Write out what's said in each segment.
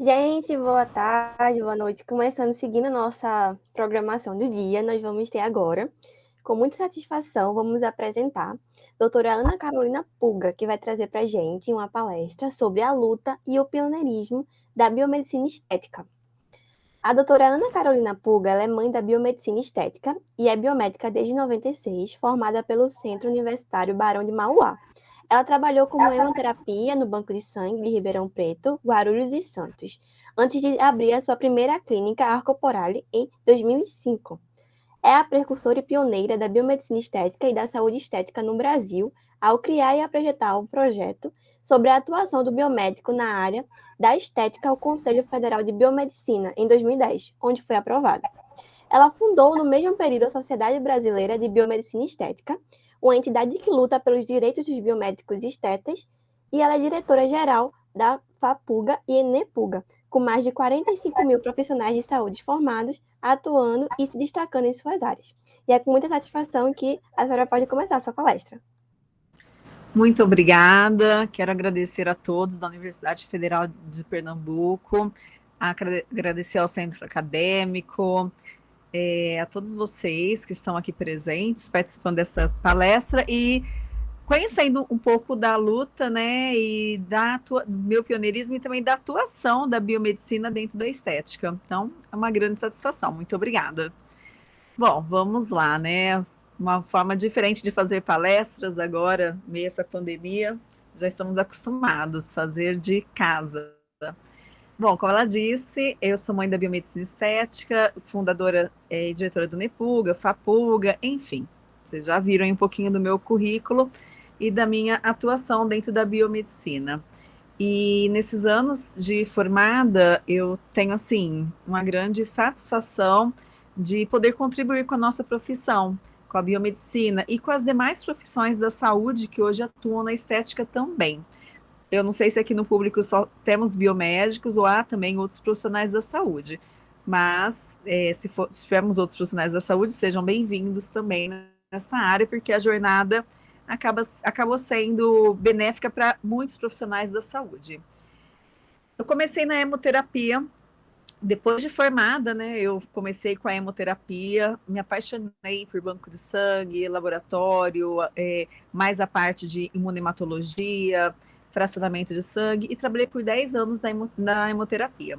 Gente, boa tarde, boa noite. Começando, seguindo nossa programação do dia, nós vamos ter agora, com muita satisfação, vamos apresentar a doutora Ana Carolina Puga, que vai trazer para a gente uma palestra sobre a luta e o pioneirismo da biomedicina estética. A doutora Ana Carolina Puga é mãe da biomedicina estética e é biomédica desde 96, formada pelo Centro Universitário Barão de Mauá, ela trabalhou como hemoterapia no Banco de Sangue de Ribeirão Preto, Guarulhos e Santos, antes de abrir a sua primeira clínica Arcoporale em 2005. É a precursora e pioneira da biomedicina estética e da saúde estética no Brasil, ao criar e apresentar um projeto sobre a atuação do biomédico na área da estética ao Conselho Federal de Biomedicina, em 2010, onde foi aprovada. Ela fundou no mesmo período a Sociedade Brasileira de Biomedicina Estética, uma entidade que luta pelos direitos dos biomédicos estetas, e ela é diretora-geral da FAPUGA e ENEPUGA, com mais de 45 mil profissionais de saúde formados, atuando e se destacando em suas áreas. E é com muita satisfação que a senhora pode começar a sua palestra. Muito obrigada, quero agradecer a todos da Universidade Federal de Pernambuco, agradecer ao Centro Acadêmico, é, a todos vocês que estão aqui presentes, participando dessa palestra e conhecendo um pouco da luta, né, e da do meu pioneirismo e também da atuação da biomedicina dentro da estética. Então, é uma grande satisfação. Muito obrigada. Bom, vamos lá, né? Uma forma diferente de fazer palestras agora, meio essa pandemia, já estamos acostumados a fazer de casa. Bom, como ela disse, eu sou mãe da biomedicina estética, fundadora é, e diretora do Nepuga, Fapuga, enfim. Vocês já viram um pouquinho do meu currículo e da minha atuação dentro da biomedicina. E nesses anos de formada, eu tenho, assim, uma grande satisfação de poder contribuir com a nossa profissão, com a biomedicina e com as demais profissões da saúde que hoje atuam na estética também. Eu não sei se aqui no público só temos biomédicos ou há também outros profissionais da saúde. Mas, é, se, for, se tivermos outros profissionais da saúde, sejam bem-vindos também nessa área, porque a jornada acaba, acabou sendo benéfica para muitos profissionais da saúde. Eu comecei na hemoterapia, depois de formada, né, eu comecei com a hemoterapia, me apaixonei por banco de sangue, laboratório, é, mais a parte de imunematologia, fracionamento de sangue e trabalhei por 10 anos na, hemo, na hemoterapia.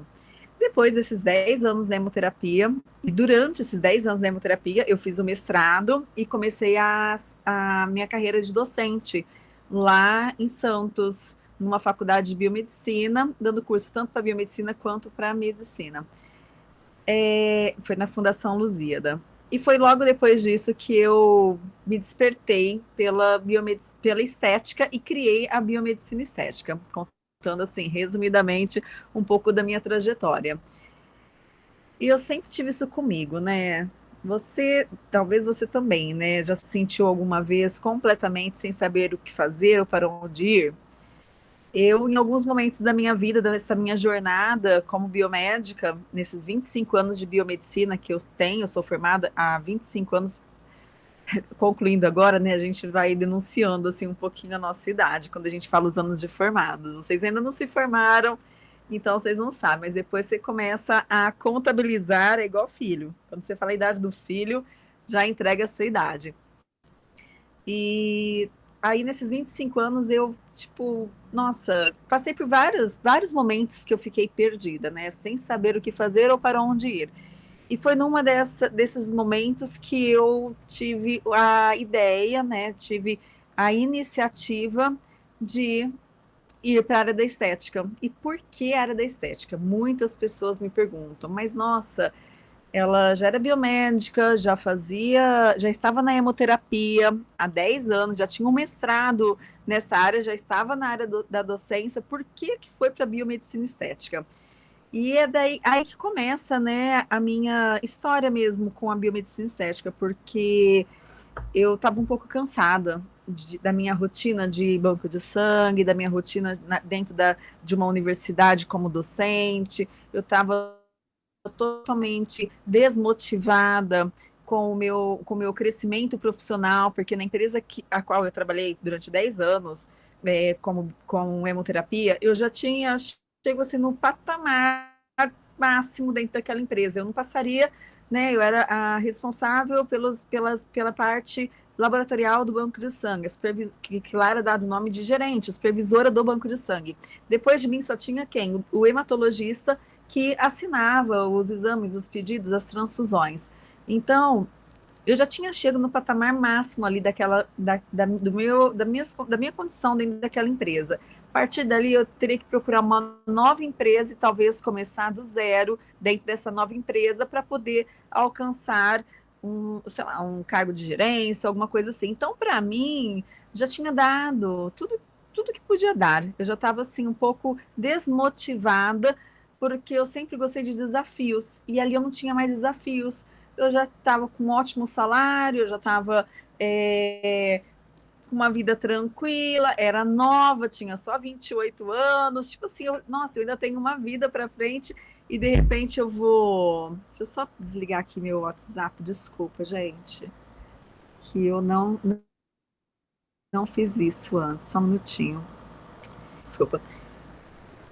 Depois desses 10 anos na hemoterapia, e durante esses 10 anos na hemoterapia, eu fiz o mestrado e comecei a, a minha carreira de docente lá em Santos, numa faculdade de biomedicina, dando curso tanto para biomedicina quanto para medicina. É, foi na Fundação Lusíada. E foi logo depois disso que eu me despertei pela, pela estética e criei a biomedicina estética, contando assim, resumidamente, um pouco da minha trajetória. E eu sempre tive isso comigo, né? Você, talvez você também, né, já se sentiu alguma vez completamente sem saber o que fazer ou para onde ir? Eu, em alguns momentos da minha vida, dessa minha jornada como biomédica, nesses 25 anos de biomedicina que eu tenho, sou formada há 25 anos, concluindo agora, né, a gente vai denunciando, assim, um pouquinho a nossa idade, quando a gente fala os anos de formados. Vocês ainda não se formaram, então vocês não sabem, mas depois você começa a contabilizar, é igual filho. Quando você fala a idade do filho, já entrega a sua idade. E aí nesses 25 anos eu, tipo, nossa, passei por vários, vários momentos que eu fiquei perdida, né? Sem saber o que fazer ou para onde ir. E foi numa desses momentos que eu tive a ideia, né? Tive a iniciativa de ir para a área da estética. E por que a área da estética? Muitas pessoas me perguntam, mas nossa, ela já era biomédica, já fazia, já estava na hemoterapia há 10 anos, já tinha um mestrado nessa área, já estava na área do, da docência, por que, que foi para biomedicina estética? E é daí aí que começa né, a minha história mesmo com a biomedicina estética, porque eu estava um pouco cansada de, da minha rotina de banco de sangue, da minha rotina na, dentro da, de uma universidade como docente, eu estava totalmente desmotivada com o meu, com o meu crescimento profissional, porque na empresa que, a qual eu trabalhei durante 10 anos, é, como, com hemoterapia, eu já tinha chego assim no patamar máximo dentro daquela empresa. Eu não passaria, né? Eu era a responsável pelos, pelas, pela parte laboratorial do banco de sangue, que, que lá era dado o nome de gerente, supervisora do banco de sangue. Depois de mim só tinha quem? O hematologista que assinava os exames, os pedidos, as transfusões. Então, eu já tinha chegado no patamar máximo ali daquela, da, da, do meu, da, minha, da minha condição dentro daquela empresa. A partir dali, eu teria que procurar uma nova empresa e talvez começar do zero dentro dessa nova empresa para poder alcançar um, sei lá, um cargo de gerência, alguma coisa assim. Então, para mim, já tinha dado tudo, tudo que podia dar. Eu já estava assim um pouco desmotivada porque eu sempre gostei de desafios e ali eu não tinha mais desafios eu já estava com um ótimo salário, eu já estava é, com uma vida tranquila, era nova, tinha só 28 anos, tipo assim, eu, nossa, eu ainda tenho uma vida para frente e de repente eu vou. Deixa eu só desligar aqui meu WhatsApp, desculpa, gente, que eu não, não fiz isso antes, só um minutinho. Desculpa.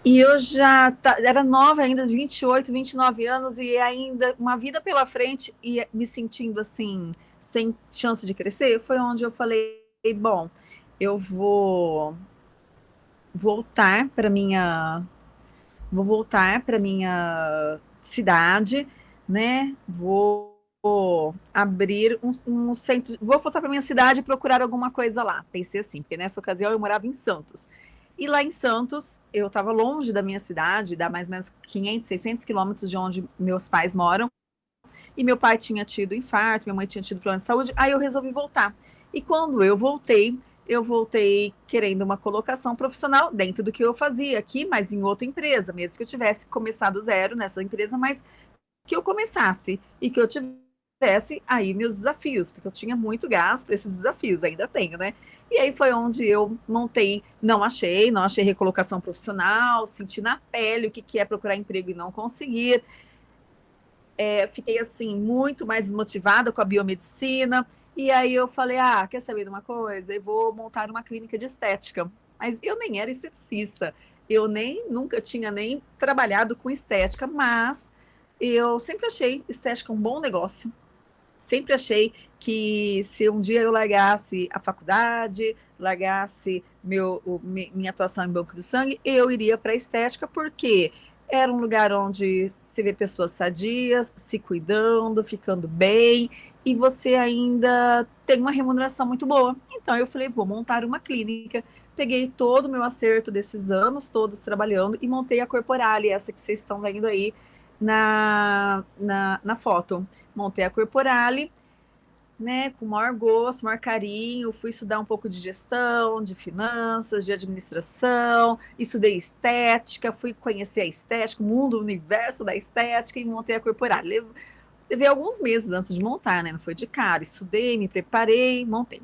E eu já tá, era nova ainda, 28, 29 anos, e ainda uma vida pela frente, e me sentindo assim, sem chance de crescer, foi onde eu falei, bom, eu vou voltar para minha vou voltar para minha cidade, né? Vou, abrir um, um, centro, vou voltar para minha cidade e procurar alguma coisa lá. Pensei assim, porque nessa ocasião eu morava em Santos. E lá em Santos, eu estava longe da minha cidade, dá mais ou menos 500, 600 quilômetros de onde meus pais moram. E meu pai tinha tido infarto, minha mãe tinha tido problema de saúde, aí eu resolvi voltar. E quando eu voltei, eu voltei querendo uma colocação profissional dentro do que eu fazia aqui, mas em outra empresa, mesmo que eu tivesse começado zero nessa empresa, mas que eu começasse e que eu tivesse aí meus desafios, porque eu tinha muito gás para esses desafios, ainda tenho, né? E aí foi onde eu montei, não achei, não achei recolocação profissional, senti na pele o que, que é procurar emprego e não conseguir. É, fiquei assim, muito mais desmotivada com a biomedicina. E aí eu falei, ah, quer saber de uma coisa? Eu vou montar uma clínica de estética. Mas eu nem era esteticista, eu nem nunca tinha nem trabalhado com estética, mas eu sempre achei estética um bom negócio sempre achei que se um dia eu largasse a faculdade, largasse meu, o, minha atuação em banco de sangue, eu iria para a estética, porque era um lugar onde se vê pessoas sadias, se cuidando, ficando bem, e você ainda tem uma remuneração muito boa. Então eu falei, vou montar uma clínica. Peguei todo o meu acerto desses anos todos trabalhando e montei a Corporale, essa que vocês estão vendo aí, na, na, na foto. Montei a Corporale, né, com maior gosto, maior carinho, fui estudar um pouco de gestão, de finanças, de administração, estudei estética, fui conhecer a estética, o mundo, o universo da estética e montei a Corporale. Levei alguns meses antes de montar, né, não foi de cara, estudei, me preparei, montei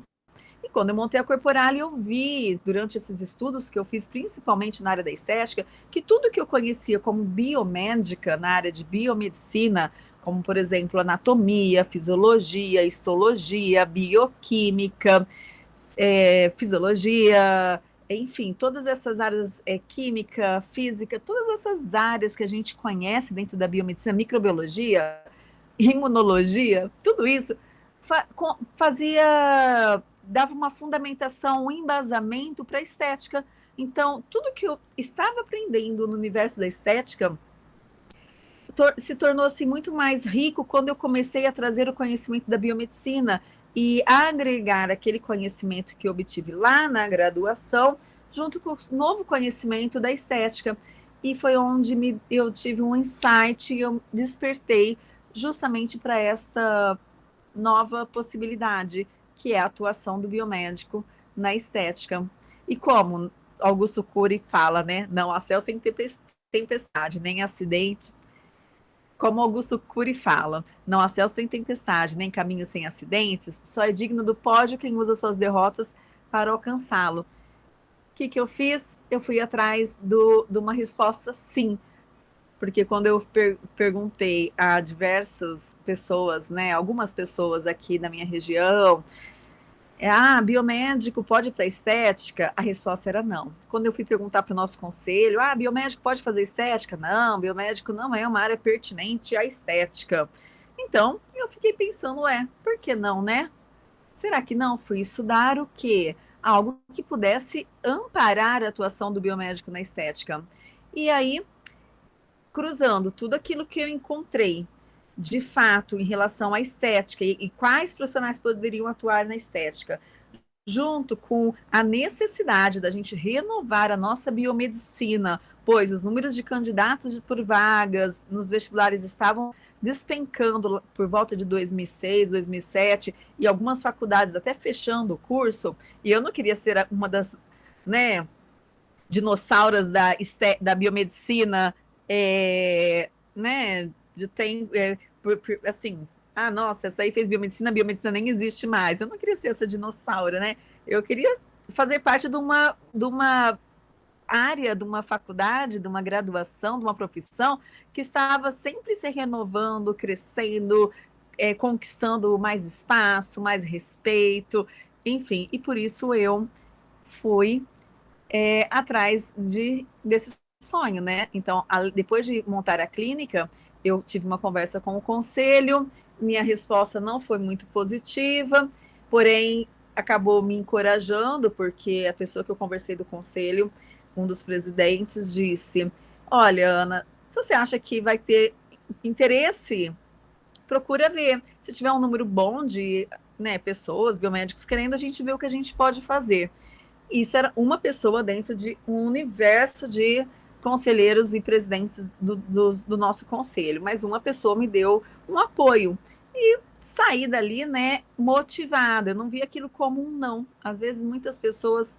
quando eu montei a Corporal, eu vi, durante esses estudos que eu fiz, principalmente na área da estética, que tudo que eu conhecia como biomédica, na área de biomedicina, como, por exemplo, anatomia, fisiologia, histologia, bioquímica, é, fisiologia, enfim, todas essas áreas, é, química, física, todas essas áreas que a gente conhece dentro da biomedicina, microbiologia, imunologia, tudo isso fa fazia dava uma fundamentação, um embasamento para a estética. Então, tudo que eu estava aprendendo no universo da estética tor se tornou-se assim, muito mais rico quando eu comecei a trazer o conhecimento da biomedicina e agregar aquele conhecimento que eu obtive lá na graduação, junto com o novo conhecimento da estética. E foi onde me, eu tive um insight e eu despertei justamente para essa nova possibilidade que é a atuação do biomédico na estética. E como Augusto Cury fala, né? Não há céu sem tempestade, nem acidente. Como Augusto Cury fala, não há céu sem tempestade, nem caminho sem acidentes, só é digno do pódio quem usa suas derrotas para alcançá-lo. O que, que eu fiz? Eu fui atrás do, de uma resposta sim, porque quando eu per perguntei a diversas pessoas, né, algumas pessoas aqui na minha região, é, ah, biomédico pode ir para estética? A resposta era não. Quando eu fui perguntar para o nosso conselho, ah, biomédico pode fazer estética? Não, biomédico não é uma área pertinente à estética. Então, eu fiquei pensando, é, por que não, né? Será que não? Fui estudar o quê? Algo que pudesse amparar a atuação do biomédico na estética. E aí, cruzando tudo aquilo que eu encontrei de fato em relação à estética e, e quais profissionais poderiam atuar na estética, junto com a necessidade da gente renovar a nossa biomedicina, pois os números de candidatos por vagas nos vestibulares estavam despencando por volta de 2006, 2007 e algumas faculdades até fechando o curso, e eu não queria ser uma das, né, dinossauras da, da biomedicina, é, né, tem, é, assim, ah, nossa, essa aí fez biomedicina, biomedicina nem existe mais. Eu não queria ser essa dinossauro, né? Eu queria fazer parte de uma, de uma área, de uma faculdade, de uma graduação, de uma profissão que estava sempre se renovando, crescendo, é, conquistando mais espaço, mais respeito, enfim. E por isso eu fui é, atrás de, desse sonho, né? Então, a, depois de montar a clínica, eu tive uma conversa com o conselho, minha resposta não foi muito positiva, porém acabou me encorajando, porque a pessoa que eu conversei do conselho, um dos presidentes, disse: Olha, Ana, se você acha que vai ter interesse, procura ver. Se tiver um número bom de né, pessoas, biomédicos querendo, a gente vê o que a gente pode fazer. Isso era uma pessoa dentro de um universo de conselheiros e presidentes do, do, do, nosso conselho, mas uma pessoa me deu um apoio. E saí dali, né, motivada. Eu não vi aquilo como um não. Às vezes, muitas pessoas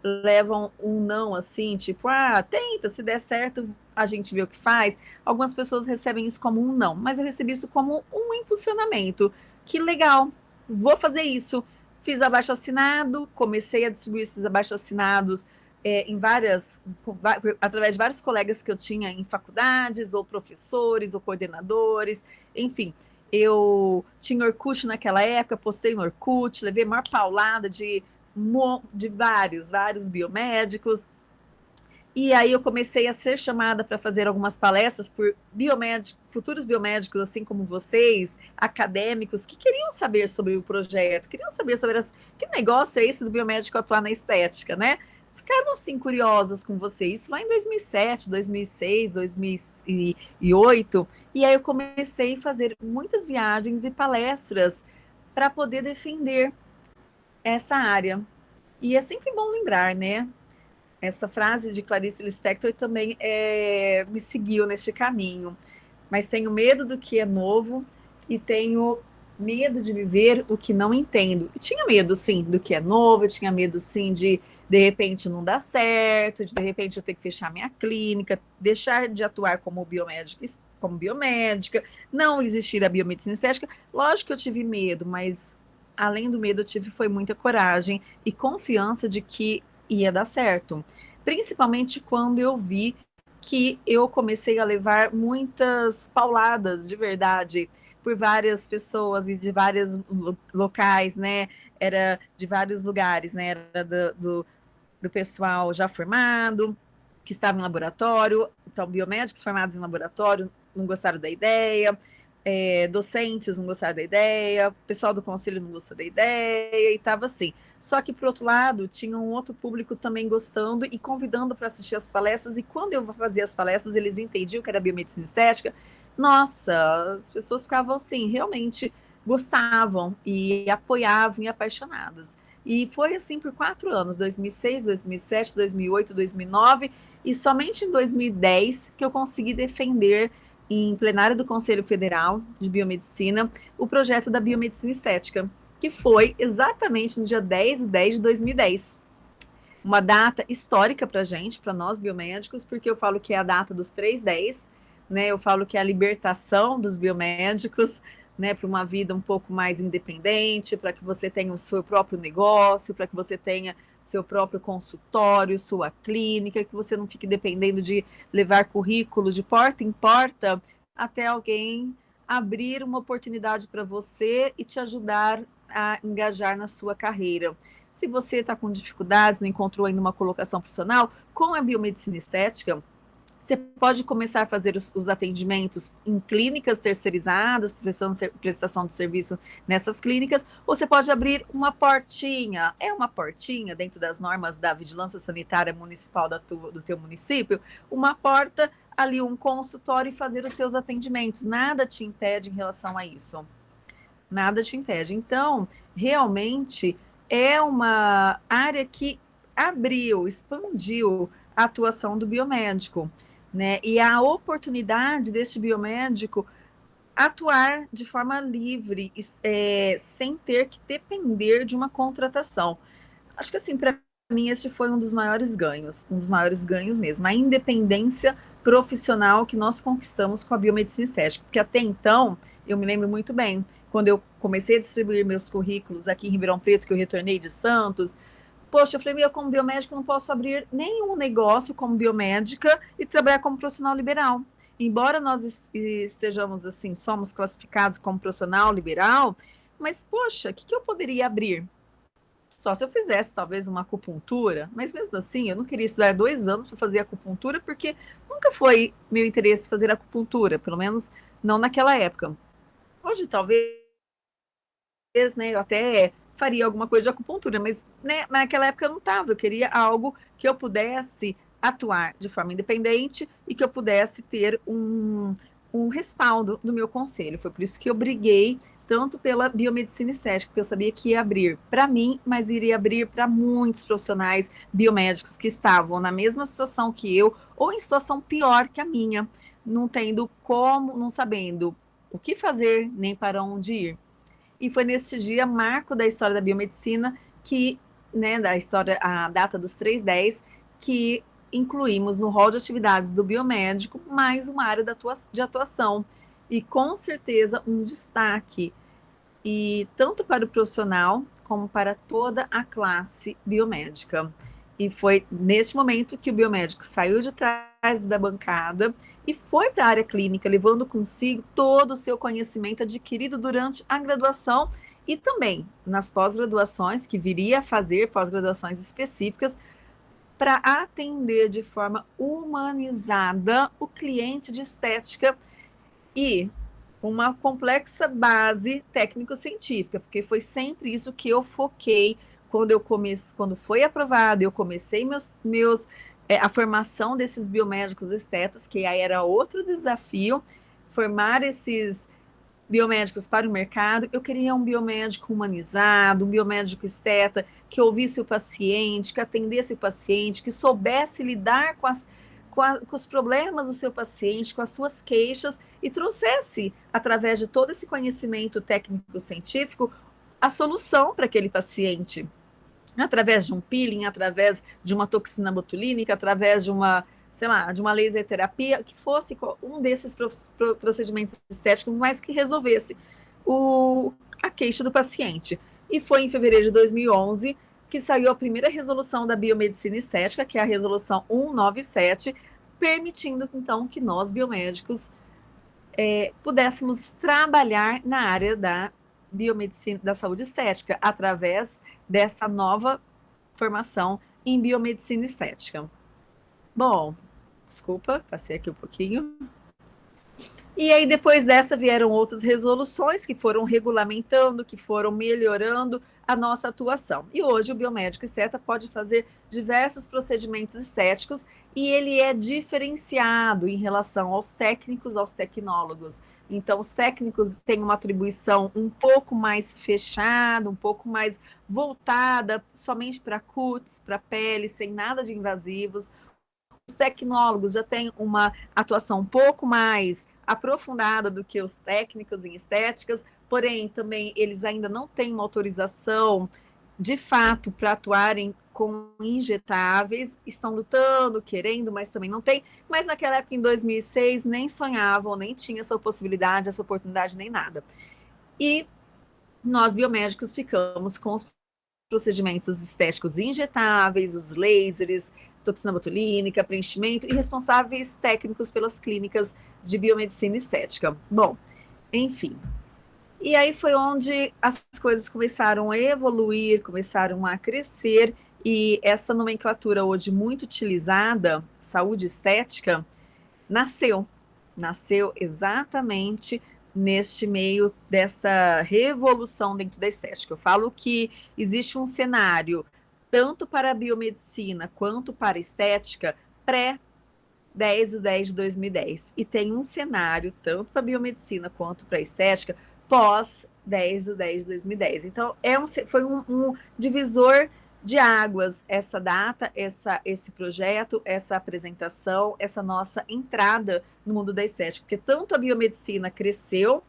levam um não assim, tipo, ah, tenta, se der certo, a gente vê o que faz. Algumas pessoas recebem isso como um não, mas eu recebi isso como um impulsionamento. Que legal, vou fazer isso. Fiz abaixo assinado, comecei a distribuir esses abaixo assinados é, em várias, através de vários colegas que eu tinha em faculdades, ou professores, ou coordenadores, enfim. Eu tinha Orkut naquela época, postei no Orkut, levei maior paulada de, de vários, vários biomédicos. E aí eu comecei a ser chamada para fazer algumas palestras por biomédicos, futuros biomédicos, assim como vocês, acadêmicos, que queriam saber sobre o projeto, queriam saber sobre as, que negócio é esse do biomédico atuar na estética, né? Ficaram assim curiosos com você. Isso lá em 2007, 2006, 2008. E aí eu comecei a fazer muitas viagens e palestras para poder defender essa área. E é sempre bom lembrar, né? Essa frase de Clarice Lispector também é, me seguiu neste caminho. Mas tenho medo do que é novo e tenho medo de viver o que não entendo. E tinha medo, sim, do que é novo, tinha medo, sim, de de repente não dar certo, de, repente eu ter que fechar minha clínica, deixar de atuar como biomédica, como biomédica, não existir a biomedicina estética. Lógico que eu tive medo, mas além do medo eu tive foi muita coragem e confiança de que ia dar certo. Principalmente quando eu vi que eu comecei a levar muitas pauladas de verdade por várias pessoas e de vários locais, né? Era de vários lugares, né? Era do, do, do pessoal já formado, que estava em laboratório, então biomédicos formados em laboratório não gostaram da ideia, é, docentes não gostaram da ideia, pessoal do conselho não gostou da ideia, e estava assim. Só que, por outro lado, tinha um outro público também gostando e convidando para assistir as palestras, e quando eu fazia as palestras, eles entendiam que era biomedicina estética. Nossa, as pessoas ficavam assim, realmente gostavam e apoiavam e apaixonadas. E foi assim por quatro anos, 2006, 2007, 2008, 2009, e somente em 2010 que eu consegui defender em plenário do Conselho Federal de Biomedicina o projeto da biomedicina estética, que foi exatamente no dia 10 de 10 de 2010. Uma data histórica para a gente, para nós biomédicos, porque eu falo que é a data dos 310, né? Eu falo que é a libertação dos biomédicos, né, para uma vida um pouco mais independente, para que você tenha o seu próprio negócio, para que você tenha seu próprio consultório, sua clínica, que você não fique dependendo de levar currículo de porta em porta até alguém abrir uma oportunidade para você e te ajudar a engajar na sua carreira. Se você está com dificuldades, não encontrou ainda uma colocação profissional, com a biomedicina estética, você pode começar a fazer os, os atendimentos em clínicas terceirizadas, prestando prestação de serviço nessas clínicas, ou você pode abrir uma portinha. É uma portinha dentro das normas da vigilância sanitária municipal da do teu município, uma porta ali, um consultório e fazer os seus atendimentos. Nada te impede em relação a isso. Nada te impede. Então, realmente é uma área que abriu, expandiu a atuação do biomédico né? E a oportunidade deste biomédico atuar de forma livre, é, sem ter que depender de uma contratação. Acho que assim, para mim, esse foi um dos maiores ganhos, um dos maiores ganhos mesmo, a independência profissional que nós conquistamos com a biomedicina estética, porque até então, eu me lembro muito bem, quando eu comecei a distribuir meus currículos aqui em Ribeirão Preto, que eu retornei de Santos, Poxa, eu falei, eu como biomédica não posso abrir nenhum negócio como biomédica e trabalhar como profissional liberal. Embora nós estejamos assim, somos classificados como profissional liberal, mas poxa, o que, que eu poderia abrir? Só se eu fizesse talvez uma acupuntura, mas mesmo assim eu não queria estudar dois anos para fazer acupuntura, porque nunca foi meu interesse fazer acupuntura, pelo menos não naquela época. Hoje talvez, né, eu até faria alguma coisa de acupuntura, mas né, naquela época eu não estava, eu queria algo que eu pudesse atuar de forma independente e que eu pudesse ter um, um respaldo do meu conselho. Foi por isso que eu briguei tanto pela biomedicina estética, porque eu sabia que ia abrir para mim, mas iria abrir para muitos profissionais biomédicos que estavam na mesma situação que eu, ou em situação pior que a minha, não tendo como, não sabendo o que fazer, nem para onde ir e foi neste dia, marco da história da biomedicina, que, né, da história, a data dos 310, que incluímos no rol de atividades do biomédico mais uma área de atuação. E com certeza um destaque, e tanto para o profissional como para toda a classe biomédica. E foi neste momento que o biomédico saiu de trás da bancada e foi para a área clínica, levando consigo todo o seu conhecimento adquirido durante a graduação e também nas pós-graduações, que viria a fazer pós-graduações específicas para atender de forma humanizada o cliente de estética e uma complexa base técnico-científica, porque foi sempre isso que eu foquei quando eu comecei, quando foi aprovado, eu comecei meus, meus é, a formação desses biomédicos estetas, que aí era outro desafio, formar esses biomédicos para o mercado. Eu queria um biomédico humanizado, um biomédico esteta, que ouvisse o paciente, que atendesse o paciente, que soubesse lidar com, as, com, a, com os problemas do seu paciente, com as suas queixas, e trouxesse, através de todo esse conhecimento técnico-científico, a solução para aquele paciente através de um peeling, através de uma toxina botulínica, através de uma, sei lá, de uma laser terapia, que fosse um desses procedimentos estéticos, mas que resolvesse o, a queixa do paciente. E foi em fevereiro de 2011 que saiu a primeira resolução da biomedicina estética, que é a resolução 197, permitindo então que nós biomédicos é, pudéssemos trabalhar na área da biomedicina da saúde estética através dessa nova formação em biomedicina estética. Bom, desculpa, passei aqui um pouquinho. E aí, depois dessa, vieram outras resoluções que foram regulamentando, que foram melhorando a nossa atuação. E hoje o biomédico esteta pode fazer diversos procedimentos estéticos e ele é diferenciado em relação aos técnicos, aos tecnólogos. Então, os técnicos têm uma atribuição um pouco mais fechada, um pouco mais voltada somente para cutis, para pele, sem nada de invasivos. Os tecnólogos já têm uma atuação um pouco mais aprofundada do que os técnicos em estéticas, porém, também eles ainda não têm uma autorização de fato para atuarem com injetáveis, estão lutando, querendo, mas também não tem. Mas naquela época, em 2006, nem sonhavam, nem tinha essa possibilidade, essa oportunidade, nem nada. E nós, biomédicos, ficamos com os procedimentos estéticos injetáveis, os lasers, toxina botulínica, preenchimento e responsáveis técnicos pelas clínicas de biomedicina estética. Bom, enfim. E aí foi onde as coisas começaram a evoluir, começaram a crescer, e essa nomenclatura hoje muito utilizada, saúde estética, nasceu. Nasceu exatamente neste meio dessa revolução dentro da estética. Eu falo que existe um cenário, tanto para a biomedicina quanto para a estética, pré 10 de 10 de 2010. E tem um cenário, tanto para a biomedicina quanto para a estética, pós 10 de 10 de 2010. Então, é um, foi um, um divisor de águas essa data, essa, esse projeto, essa apresentação, essa nossa entrada no mundo da estética, porque tanto a biomedicina cresceu,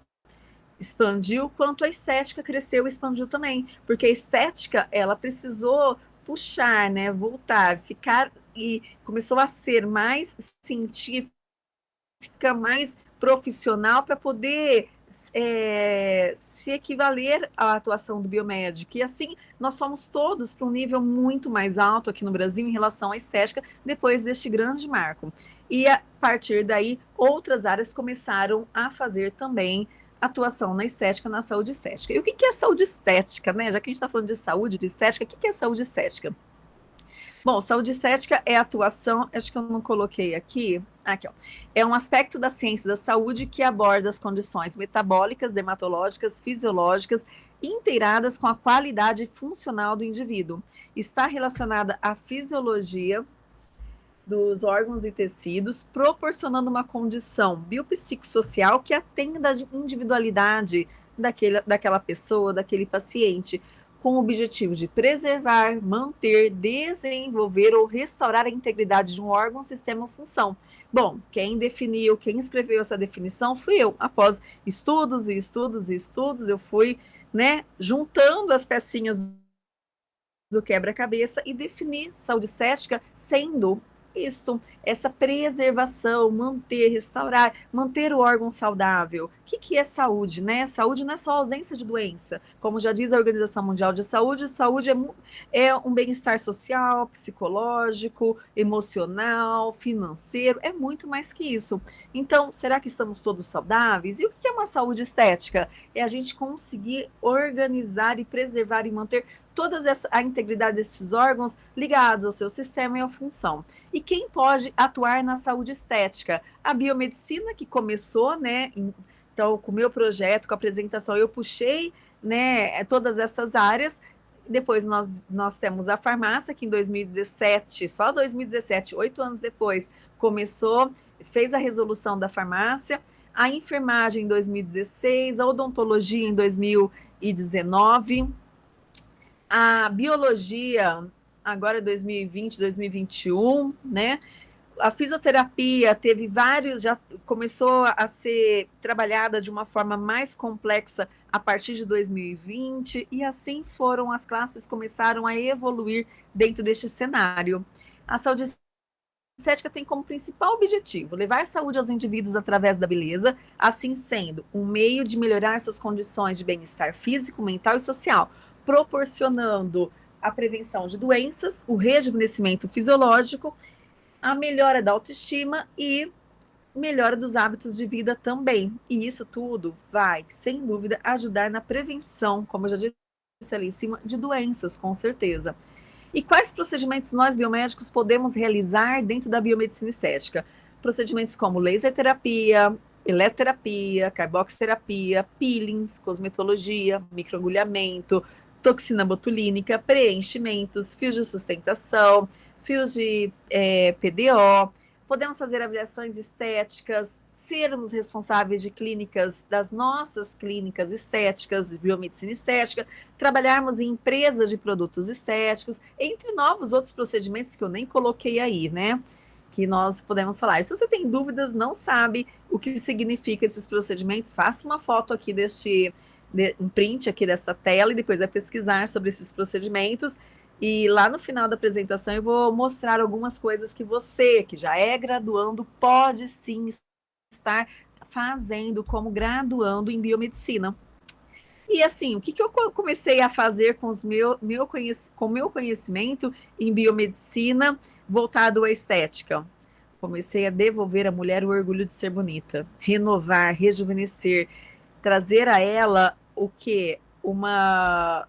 expandiu, quanto a estética cresceu e expandiu também, porque a estética, ela precisou puxar, né, voltar, ficar, e começou a ser mais científica, mais profissional para poder é, se equivaler à atuação do biomédico. E assim, nós fomos todos para um nível muito mais alto aqui no Brasil em relação à estética, depois deste grande marco. E a partir daí, outras áreas começaram a fazer também atuação na estética, na saúde estética. E o que é saúde estética, né? Já que a gente está falando de saúde, de estética, o que é saúde estética? Bom, saúde estética é atuação, acho que eu não coloquei aqui, aqui ó, é um aspecto da ciência da saúde que aborda as condições metabólicas, dermatológicas, fisiológicas, inteiradas com a qualidade funcional do indivíduo. Está relacionada à fisiologia dos órgãos e tecidos, proporcionando uma condição biopsicossocial que atenda à individualidade daquele, daquela pessoa, daquele paciente, com o objetivo de preservar, manter, desenvolver ou restaurar a integridade de um órgão, sistema ou função. Bom, quem definiu, quem escreveu essa definição fui eu. Após estudos e estudos e estudos, eu fui, né, juntando as pecinhas do quebra-cabeça e defini saúde estética sendo isto, essa preservação, manter, restaurar, manter o órgão saudável. O que, que é saúde, né? Saúde não é só ausência de doença. Como já diz a Organização Mundial de Saúde, saúde é, é um bem-estar social, psicológico, emocional, financeiro, é muito mais que isso. Então, será que estamos todos saudáveis? E o que é uma saúde estética? É a gente conseguir organizar e preservar e manter toda a integridade desses órgãos ligados ao seu sistema e à função. E quem pode atuar na saúde estética? A biomedicina, que começou, né? Então, com o meu projeto, com a apresentação, eu puxei né, todas essas áreas. Depois nós, nós temos a farmácia, que em 2017, só 2017, oito anos depois, começou, fez a resolução da farmácia, a enfermagem em 2016, a odontologia em 2019, a biologia, agora 2020, 2021, né? A fisioterapia teve vários, já começou a ser trabalhada de uma forma mais complexa a partir de 2020, e assim foram as classes começaram a evoluir dentro deste cenário. A saúde estética tem como principal objetivo levar saúde aos indivíduos através da beleza, assim sendo um meio de melhorar suas condições de bem-estar físico, mental e social, proporcionando a prevenção de doenças, o rejuvenescimento fisiológico, a melhora da autoestima e melhora dos hábitos de vida também. E isso tudo vai, sem dúvida, ajudar na prevenção, como eu já disse ali em cima, de doenças, com certeza. E quais procedimentos nós biomédicos podemos realizar dentro da biomedicina estética? Procedimentos como laser terapia, eletroterapia, carboxterapia, peelings, cosmetologia, microagulhamento, toxina botulínica, preenchimentos, fios de sustentação, fios de é, PDO, podemos fazer avaliações estéticas, sermos responsáveis de clínicas, das nossas clínicas estéticas, de biomedicina estética, trabalharmos em empresas de produtos estéticos, entre novos outros procedimentos que eu nem coloquei aí, né? Que nós podemos falar. E se você tem dúvidas, não sabe o que significa esses procedimentos, faça uma foto aqui deste um print aqui dessa tela e depois vai pesquisar sobre esses procedimentos. E lá no final da apresentação eu vou mostrar algumas coisas que você, que já é graduando, pode sim estar fazendo como graduando em biomedicina. E assim, o que, que eu comecei a fazer com, os meu, meu com meu conhecimento em biomedicina voltado à estética? Comecei a devolver à mulher o orgulho de ser bonita, renovar, rejuvenescer, trazer a ela o que? Uma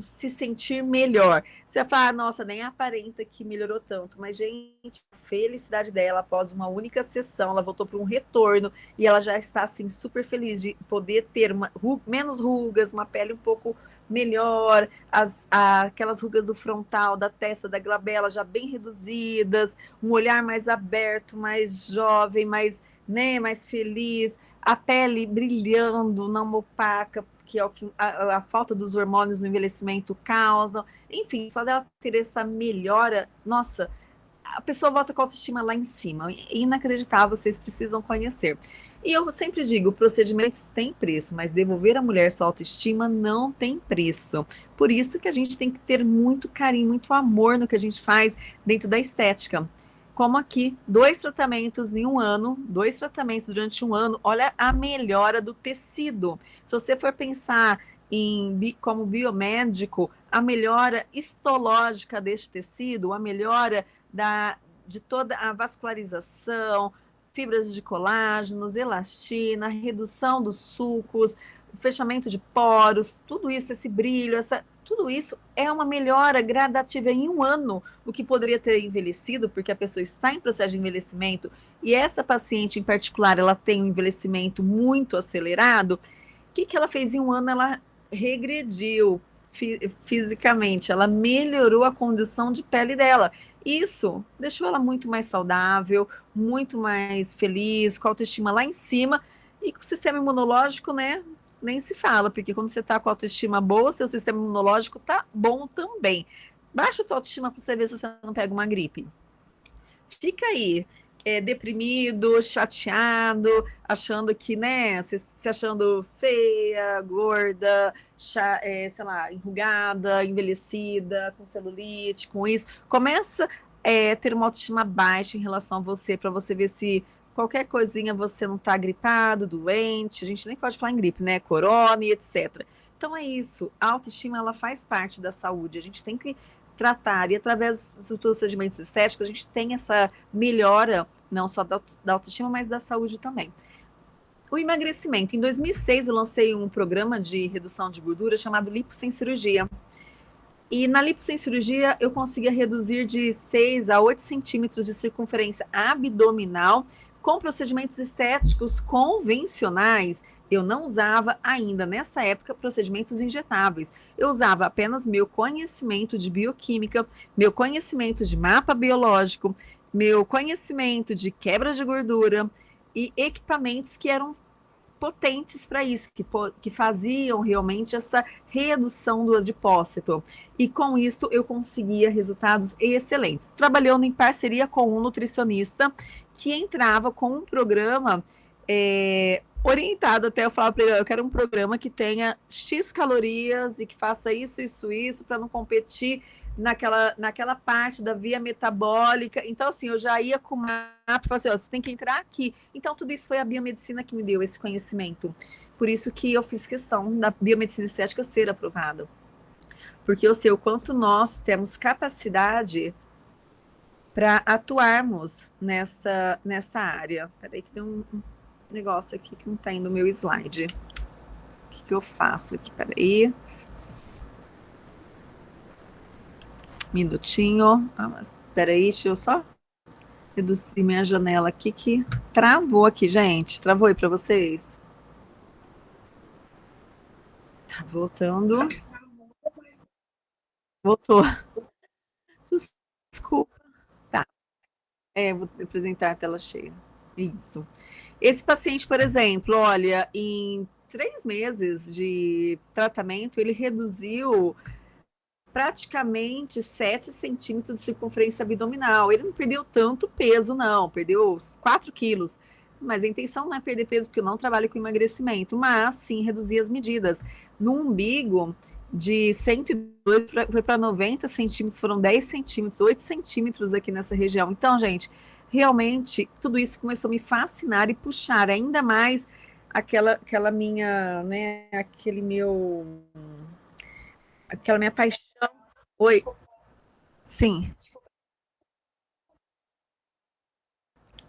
se sentir melhor. Você vai falar, ah, nossa, nem aparenta que melhorou tanto, mas, gente, felicidade dela após uma única sessão, ela voltou para um retorno e ela já está, assim, super feliz de poder ter uma, menos rugas, uma pele um pouco melhor, as, a, aquelas rugas do frontal, da testa, da glabela já bem reduzidas, um olhar mais aberto, mais jovem, mais, né, mais feliz, a pele brilhando, não opaca, que é o que a, a, falta dos hormônios no envelhecimento causam. Enfim, só dela ter essa melhora, nossa, a pessoa volta com a autoestima lá em cima. Inacreditável, vocês precisam conhecer. E eu sempre digo, procedimentos têm preço, mas devolver a mulher sua autoestima não tem preço. Por isso que a gente tem que ter muito carinho, muito amor no que a gente faz dentro da estética como aqui, dois tratamentos em um ano, dois tratamentos durante um ano, olha a melhora do tecido. Se você for pensar em como biomédico, a melhora histológica deste tecido, a melhora da, de toda a vascularização, fibras de colágenos, elastina, redução dos sucos, fechamento de poros, tudo isso, esse brilho, essa tudo isso é uma melhora gradativa em um ano, o que poderia ter envelhecido, porque a pessoa está em processo de envelhecimento, e essa paciente em particular, ela tem um envelhecimento muito acelerado, o que, que ela fez em um ano? Ela regrediu fisicamente, ela melhorou a condição de pele dela. Isso deixou ela muito mais saudável, muito mais feliz, com a autoestima lá em cima, e com o sistema imunológico, né, nem se fala, porque quando você está com autoestima boa, seu sistema imunológico tá bom também. Baixa a tua autoestima para você ver se você não pega uma gripe. Fica aí, é, deprimido, chateado, achando que, né, se, se achando feia, gorda, cha, é, sei lá, enrugada, envelhecida, com celulite, com isso. Começa a é, ter uma autoestima baixa em relação a você, para você ver se qualquer coisinha você não está gripado, doente, a gente nem pode falar em gripe, né? Corona e etc. Então é isso, a autoestima ela faz parte da saúde, a gente tem que tratar e através dos procedimentos estéticos a gente tem essa melhora não só da, da autoestima, mas da saúde também. O emagrecimento. Em 2006 eu lancei um programa de redução de gordura chamado Lipo Sem Cirurgia. E na lipo sem cirurgia, eu conseguia reduzir de 6 a 8 centímetros de circunferência abdominal com procedimentos estéticos convencionais, eu não usava ainda nessa época procedimentos injetáveis. Eu usava apenas meu conhecimento de bioquímica, meu conhecimento de mapa biológico, meu conhecimento de quebra de gordura e equipamentos que eram potentes para isso, que, que faziam realmente essa redução do adipócito. E com isso eu conseguia resultados excelentes. Trabalhando em parceria com um nutricionista que entrava com um programa é, orientado até eu falar para ele, eu quero um programa que tenha X calorias e que faça isso, isso, isso, para não competir naquela, naquela parte da via metabólica. Então, assim, eu já ia com o mapa e falei assim, ó, você tem que entrar aqui. Então, tudo isso foi a biomedicina que me deu esse conhecimento. Por isso que eu fiz questão da biomedicina estética ser aprovada. Porque eu sei o quanto nós temos capacidade para atuarmos nesta, nesta área. Peraí que tem um, negócio aqui que não está indo no meu slide. O que, que eu faço aqui? Peraí. Minutinho. Ah, mas peraí, deixa eu só reduzir minha janela aqui que travou aqui, gente. Travou aí para vocês? Tá voltando. Voltou. Desculpa. Tá. É, vou apresentar a tela cheia. Isso. Esse paciente, por exemplo, olha, em três meses de tratamento, ele reduziu praticamente 7 centímetros de circunferência abdominal. Ele não perdeu tanto peso, não, perdeu 4 quilos. Mas a intenção não é perder peso, porque eu não trabalho com emagrecimento, mas sim reduzir as medidas. No umbigo, de 102 foi para 90 centímetros, foram 10 centímetros, 8 centímetros aqui nessa região. Então, gente, realmente tudo isso começou a me fascinar e puxar ainda mais aquela, aquela minha, né, aquele meu aquela minha paixão. Oi. Sim.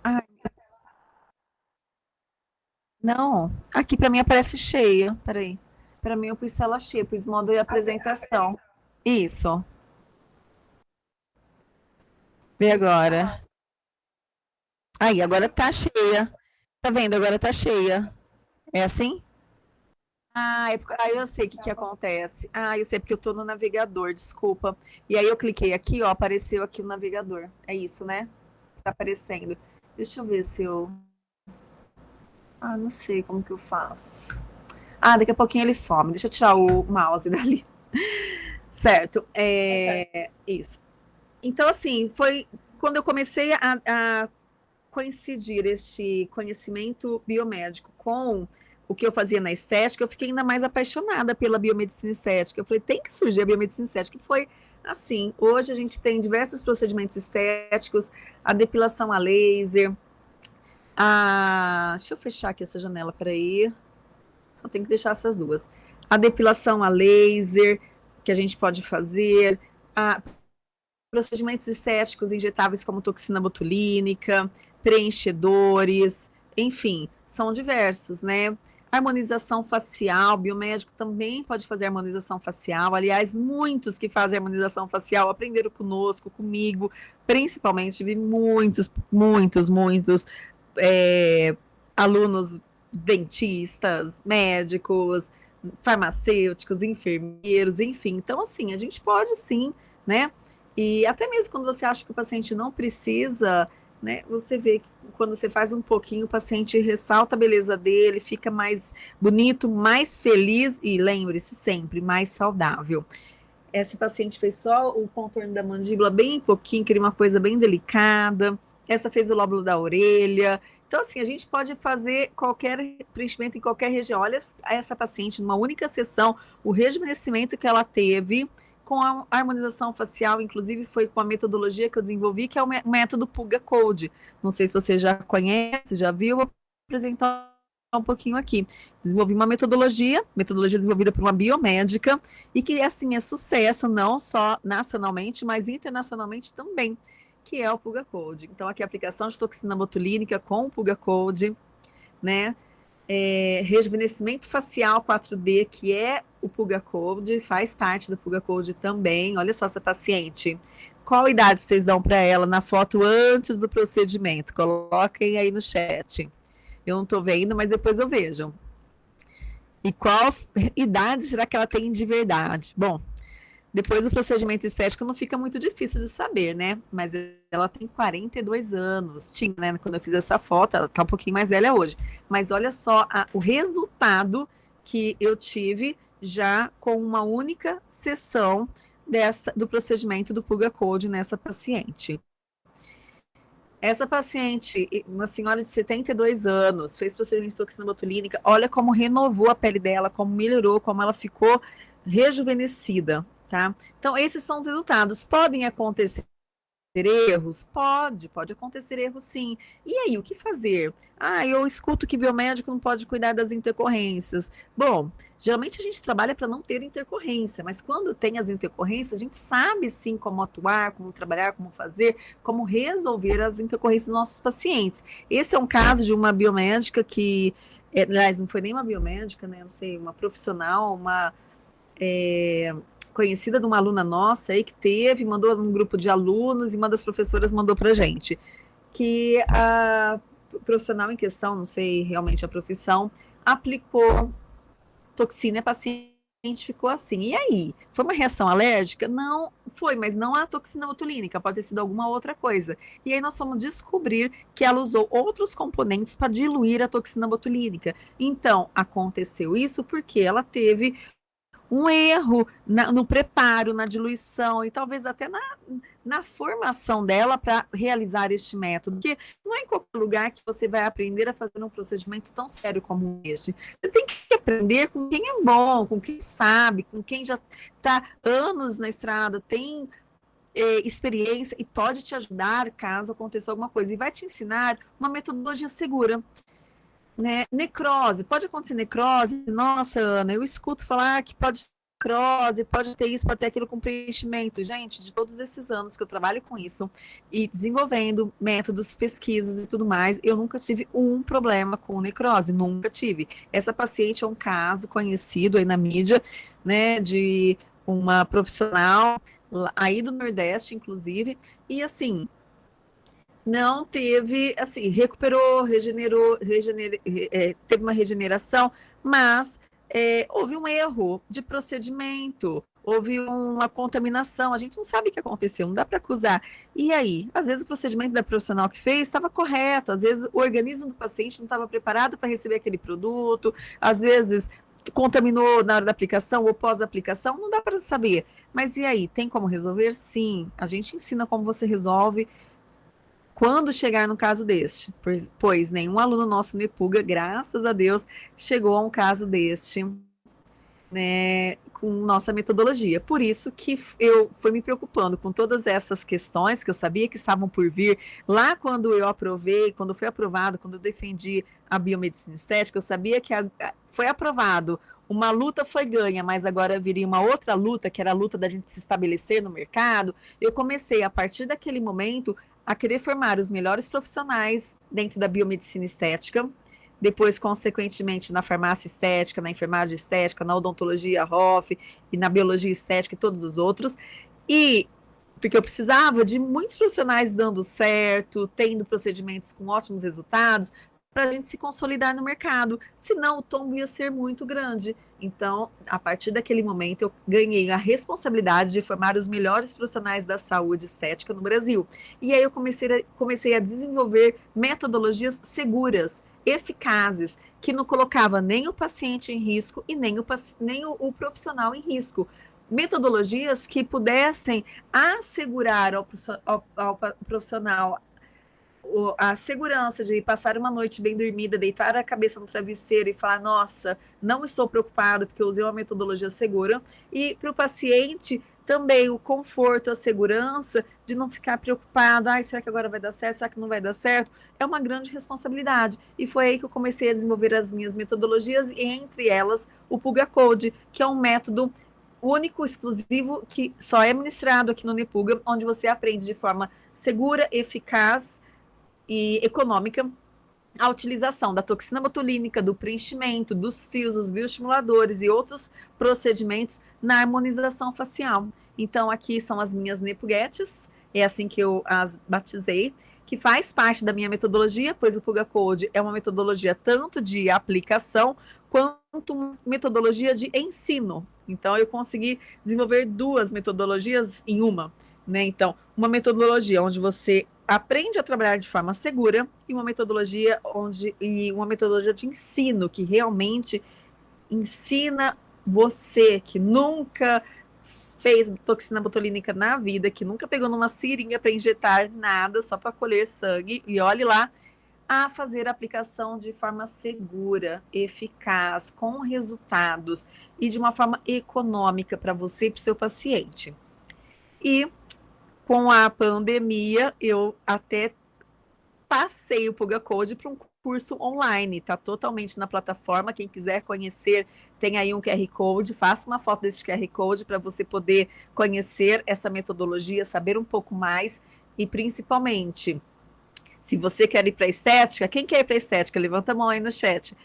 Ai. Não, aqui para mim aparece cheia. Peraí. Para mim, eu pus tela cheia, pus modo e apresentação. Isso. Vê agora. Aí, agora tá cheia. Tá vendo? Agora tá cheia. É assim? Ah, é porque, ah, eu sei o que, que acontece. Ah, eu sei porque eu tô no navegador, desculpa. E aí eu cliquei aqui, ó, apareceu aqui o navegador. É isso, né? Tá aparecendo. Deixa eu ver se eu... Ah, não sei como que eu faço. Ah, daqui a pouquinho ele some. Deixa eu tirar o mouse dali. certo. É, isso. Então, assim, foi quando eu comecei a, a coincidir este conhecimento biomédico com o que eu fazia na estética, eu fiquei ainda mais apaixonada pela biomedicina estética. Eu falei, tem que surgir a biomedicina estética. Que foi assim, hoje a gente tem diversos procedimentos estéticos, a depilação a laser, a... Deixa eu fechar aqui essa janela, peraí. Só tem que deixar essas duas. A depilação a laser, que a gente pode fazer, a procedimentos estéticos injetáveis como toxina botulínica, preenchedores, enfim, são diversos, né? Harmonização facial, biomédico também pode fazer harmonização facial. Aliás, muitos que fazem harmonização facial aprenderam conosco, comigo, principalmente, vi muitos, muitos, muitos é, alunos dentistas, médicos, farmacêuticos, enfermeiros, enfim. Então, assim, a gente pode sim, né? E até mesmo quando você acha que o paciente não precisa né? Você vê que quando você faz um pouquinho, o paciente ressalta a beleza dele, fica mais bonito, mais feliz e lembre-se sempre, mais saudável. Essa paciente fez só o contorno da mandíbula bem pouquinho, queria uma coisa bem delicada. Essa fez o lóbulo da orelha. Então, assim, a gente pode fazer qualquer preenchimento em qualquer região. Olha essa paciente, numa única sessão, o rejuvenescimento que ela teve com a harmonização facial, inclusive foi com a metodologia que eu desenvolvi, que é o método Puga Code. Não sei se você já conhece, já viu, vou apresentar um pouquinho aqui. Desenvolvi uma metodologia, metodologia desenvolvida por uma biomédica, e que, assim, é sucesso não só nacionalmente, mas internacionalmente também, que é o Puga Code. Então, aqui a aplicação de toxina botulínica com o Puga Code, né? É, rejuvenescimento facial 4D, que é o Puga Code, faz parte do Puga Code também. Olha só essa paciente. Qual idade vocês dão para ela na foto antes do procedimento? Coloquem aí no chat. Eu não estou vendo, mas depois eu vejo. E qual idade será que ela tem de verdade? Bom, depois o procedimento estético não fica muito difícil de saber, né? Mas ela tem 42 anos. Tinha, né? Quando eu fiz essa foto, ela tá um pouquinho mais velha hoje. Mas olha só a, o resultado que eu tive já com uma única sessão dessa, do procedimento do Puga Code nessa paciente. Essa paciente, uma senhora de 72 anos, fez procedimento de toxina botulínica, olha como renovou a pele dela, como melhorou, como ela ficou rejuvenescida tá? Então, esses são os resultados. Podem acontecer erros? Pode, pode acontecer erros sim. E aí, o que fazer? Ah, eu escuto que biomédico não pode cuidar das intercorrências. Bom, geralmente a gente trabalha para não ter intercorrência, mas quando tem as intercorrências, a gente sabe sim como atuar, como trabalhar, como fazer, como resolver as intercorrências dos nossos pacientes. Esse é um caso de uma biomédica que, é, aliás, não foi nem uma biomédica, né? Não sei, uma profissional, uma. É, conhecida de uma aluna nossa aí que teve, mandou um grupo de alunos e uma das professoras mandou para gente que a profissional em questão, não sei realmente a profissão, aplicou toxina paciente ficou assim. E aí? Foi uma reação alérgica? Não, foi, mas não a toxina botulínica, pode ter sido alguma outra coisa. E aí nós fomos descobrir que ela usou outros componentes para diluir a toxina botulínica. Então, aconteceu isso porque ela teve um erro na, no preparo, na diluição e talvez até na, na formação dela para realizar este método. Porque não é em qualquer lugar que você vai aprender a fazer um procedimento tão sério como este. Você tem que aprender com quem é bom, com quem sabe, com quem já está anos na estrada, tem é, experiência e pode te ajudar caso aconteça alguma coisa. E vai te ensinar uma metodologia segura. Né? Necrose, pode acontecer necrose? Nossa, Ana, eu escuto falar que pode necrose, pode ter isso, pode ter aquilo com preenchimento. Gente, de todos esses anos que eu trabalho com isso e desenvolvendo métodos, pesquisas e tudo mais, eu nunca tive um problema com necrose, nunca tive. Essa paciente é um caso conhecido aí na mídia, né, de uma profissional aí do Nordeste, inclusive, e assim, não teve, assim, recuperou, regenerou, regener, é, teve uma regeneração, mas é, houve um erro de procedimento, houve uma contaminação, a gente não sabe o que aconteceu, não dá para acusar. E aí, às vezes o procedimento da profissional que fez estava correto, às vezes o organismo do paciente não estava preparado para receber aquele produto, às vezes contaminou na hora da aplicação ou pós-aplicação, não dá para saber. Mas e aí, tem como resolver? Sim, a gente ensina como você resolve quando chegar no caso deste, pois, pois nenhum aluno nosso Nepuga, graças a Deus, chegou a um caso deste, né, com nossa metodologia. Por isso que eu fui me preocupando com todas essas questões que eu sabia que estavam por vir. Lá quando eu aprovei, quando foi aprovado, quando eu defendi a biomedicina estética, eu sabia que a, foi aprovado, uma luta foi ganha, mas agora viria uma outra luta, que era a luta da gente se estabelecer no mercado. Eu comecei, a partir daquele momento, a querer formar os melhores profissionais dentro da biomedicina estética, depois, consequentemente, na farmácia estética, na enfermagem estética, na odontologia ROF e na biologia estética e todos os outros. E porque eu precisava de muitos profissionais dando certo, tendo procedimentos com ótimos resultados, para a gente se consolidar no mercado, senão o tombo ia ser muito grande. Então, a partir daquele momento, eu ganhei a responsabilidade de formar os melhores profissionais da saúde estética no Brasil. E aí eu comecei a, comecei a desenvolver metodologias seguras, eficazes, que não colocava nem o paciente em risco e nem o, nem o, o profissional em risco metodologias que pudessem assegurar ao, ao, ao, profissional a segurança de passar uma noite bem dormida, deitar a cabeça no travesseiro e falar, nossa, não estou preocupado porque eu usei uma metodologia segura. E para o paciente também o conforto, a segurança de não ficar preocupado, ai, será que agora vai dar certo, será que não vai dar certo? É uma grande responsabilidade. E foi aí que eu comecei a desenvolver as minhas metodologias, e entre elas o Puga Code, que é um método único, exclusivo, que só é ministrado aqui no Nepuga, onde você aprende de forma segura, eficaz e econômica a utilização da toxina botulínica, do preenchimento, dos fios, dos bioestimuladores e outros procedimentos na harmonização facial. Então, aqui são as minhas nepuguetes, é assim que eu as batizei, que faz parte da minha metodologia, pois o Puga Code é uma metodologia tanto de aplicação quanto metodologia de ensino. Então, eu consegui desenvolver duas metodologias em uma. Né? Então, uma metodologia onde você aprende a trabalhar de forma segura e uma metodologia onde e uma metodologia de ensino que realmente ensina você que nunca fez toxina botulínica na vida, que nunca pegou numa seringa para injetar nada, só para colher sangue, e olhe lá, a fazer a aplicação de forma segura, eficaz, com resultados e de uma forma econômica para você e para o seu paciente. E com a pandemia, eu até passei o Puga Code para um curso online, está totalmente na plataforma. Quem quiser conhecer, tem aí um QR Code, faça uma foto desse QR Code para você poder conhecer essa metodologia, saber um pouco mais e principalmente, se você quer ir para estética, quem quer ir para estética? Levanta a mão aí no chat.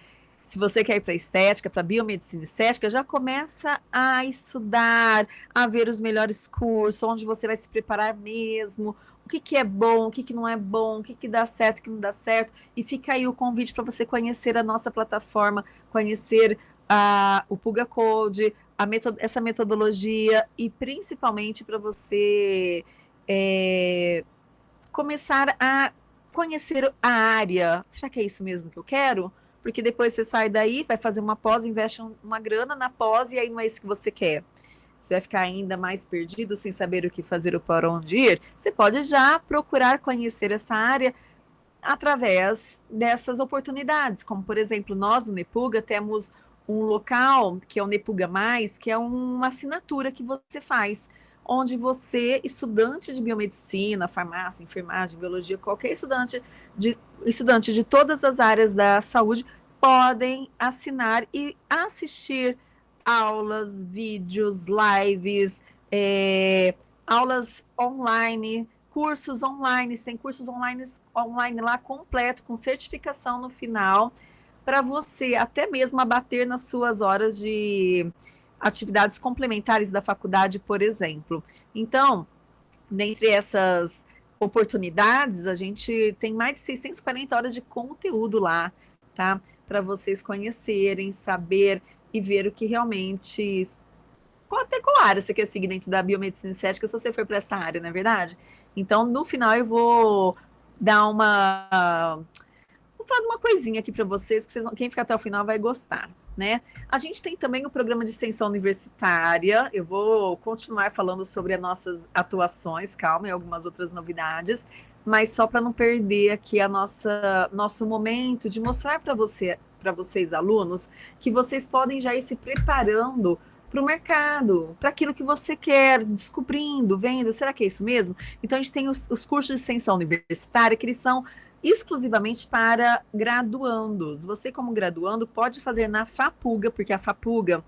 Se você quer ir para estética, para biomedicina estética, já começa a estudar, a ver os melhores cursos, onde você vai se preparar mesmo, o que, que é bom, o que, que não é bom, o que, que dá certo, o que não dá certo. E fica aí o convite para você conhecer a nossa plataforma, conhecer a, o Puga Code, a metod essa metodologia e principalmente para você é, começar a conhecer a área. Será que é isso mesmo que eu quero? Porque depois você sai daí, vai fazer uma pós, investe uma grana na pós e aí não é isso que você quer. Você vai ficar ainda mais perdido sem saber o que fazer ou para onde ir. Você pode já procurar conhecer essa área através dessas oportunidades, como por exemplo, nós no Nepuga temos um local que é o Nepuga Mais, que é uma assinatura que você faz, onde você, estudante de biomedicina, farmácia, enfermagem, biologia, qualquer estudante de, estudante de todas as áreas da saúde, podem assinar e assistir aulas, vídeos, lives, é, aulas online, cursos online, tem cursos online, online lá completo, com certificação no final, para você até mesmo abater nas suas horas de atividades complementares da faculdade, por exemplo. Então, dentre essas oportunidades, a gente tem mais de 640 horas de conteúdo lá, tá? Para vocês conhecerem, saber e ver o que realmente até qual área você quer seguir dentro da biomedicina estética se você for para essa área, não é verdade? Então, no final, eu vou dar uma. Vou falar de uma coisinha aqui para vocês, que vocês, quem ficar até o final vai gostar. Né? A gente tem também o programa de extensão universitária. Eu vou continuar falando sobre as nossas atuações, calma, e algumas outras novidades, mas só para não perder aqui a nossa nosso momento de mostrar para você, para vocês alunos, que vocês podem já ir se preparando para o mercado, para aquilo que você quer, descobrindo, vendo, será que é isso mesmo? Então, a gente tem os, os cursos de extensão universitária, que eles são exclusivamente para graduandos. Você, como graduando, pode fazer na FAPUGA, porque a FAPUGA,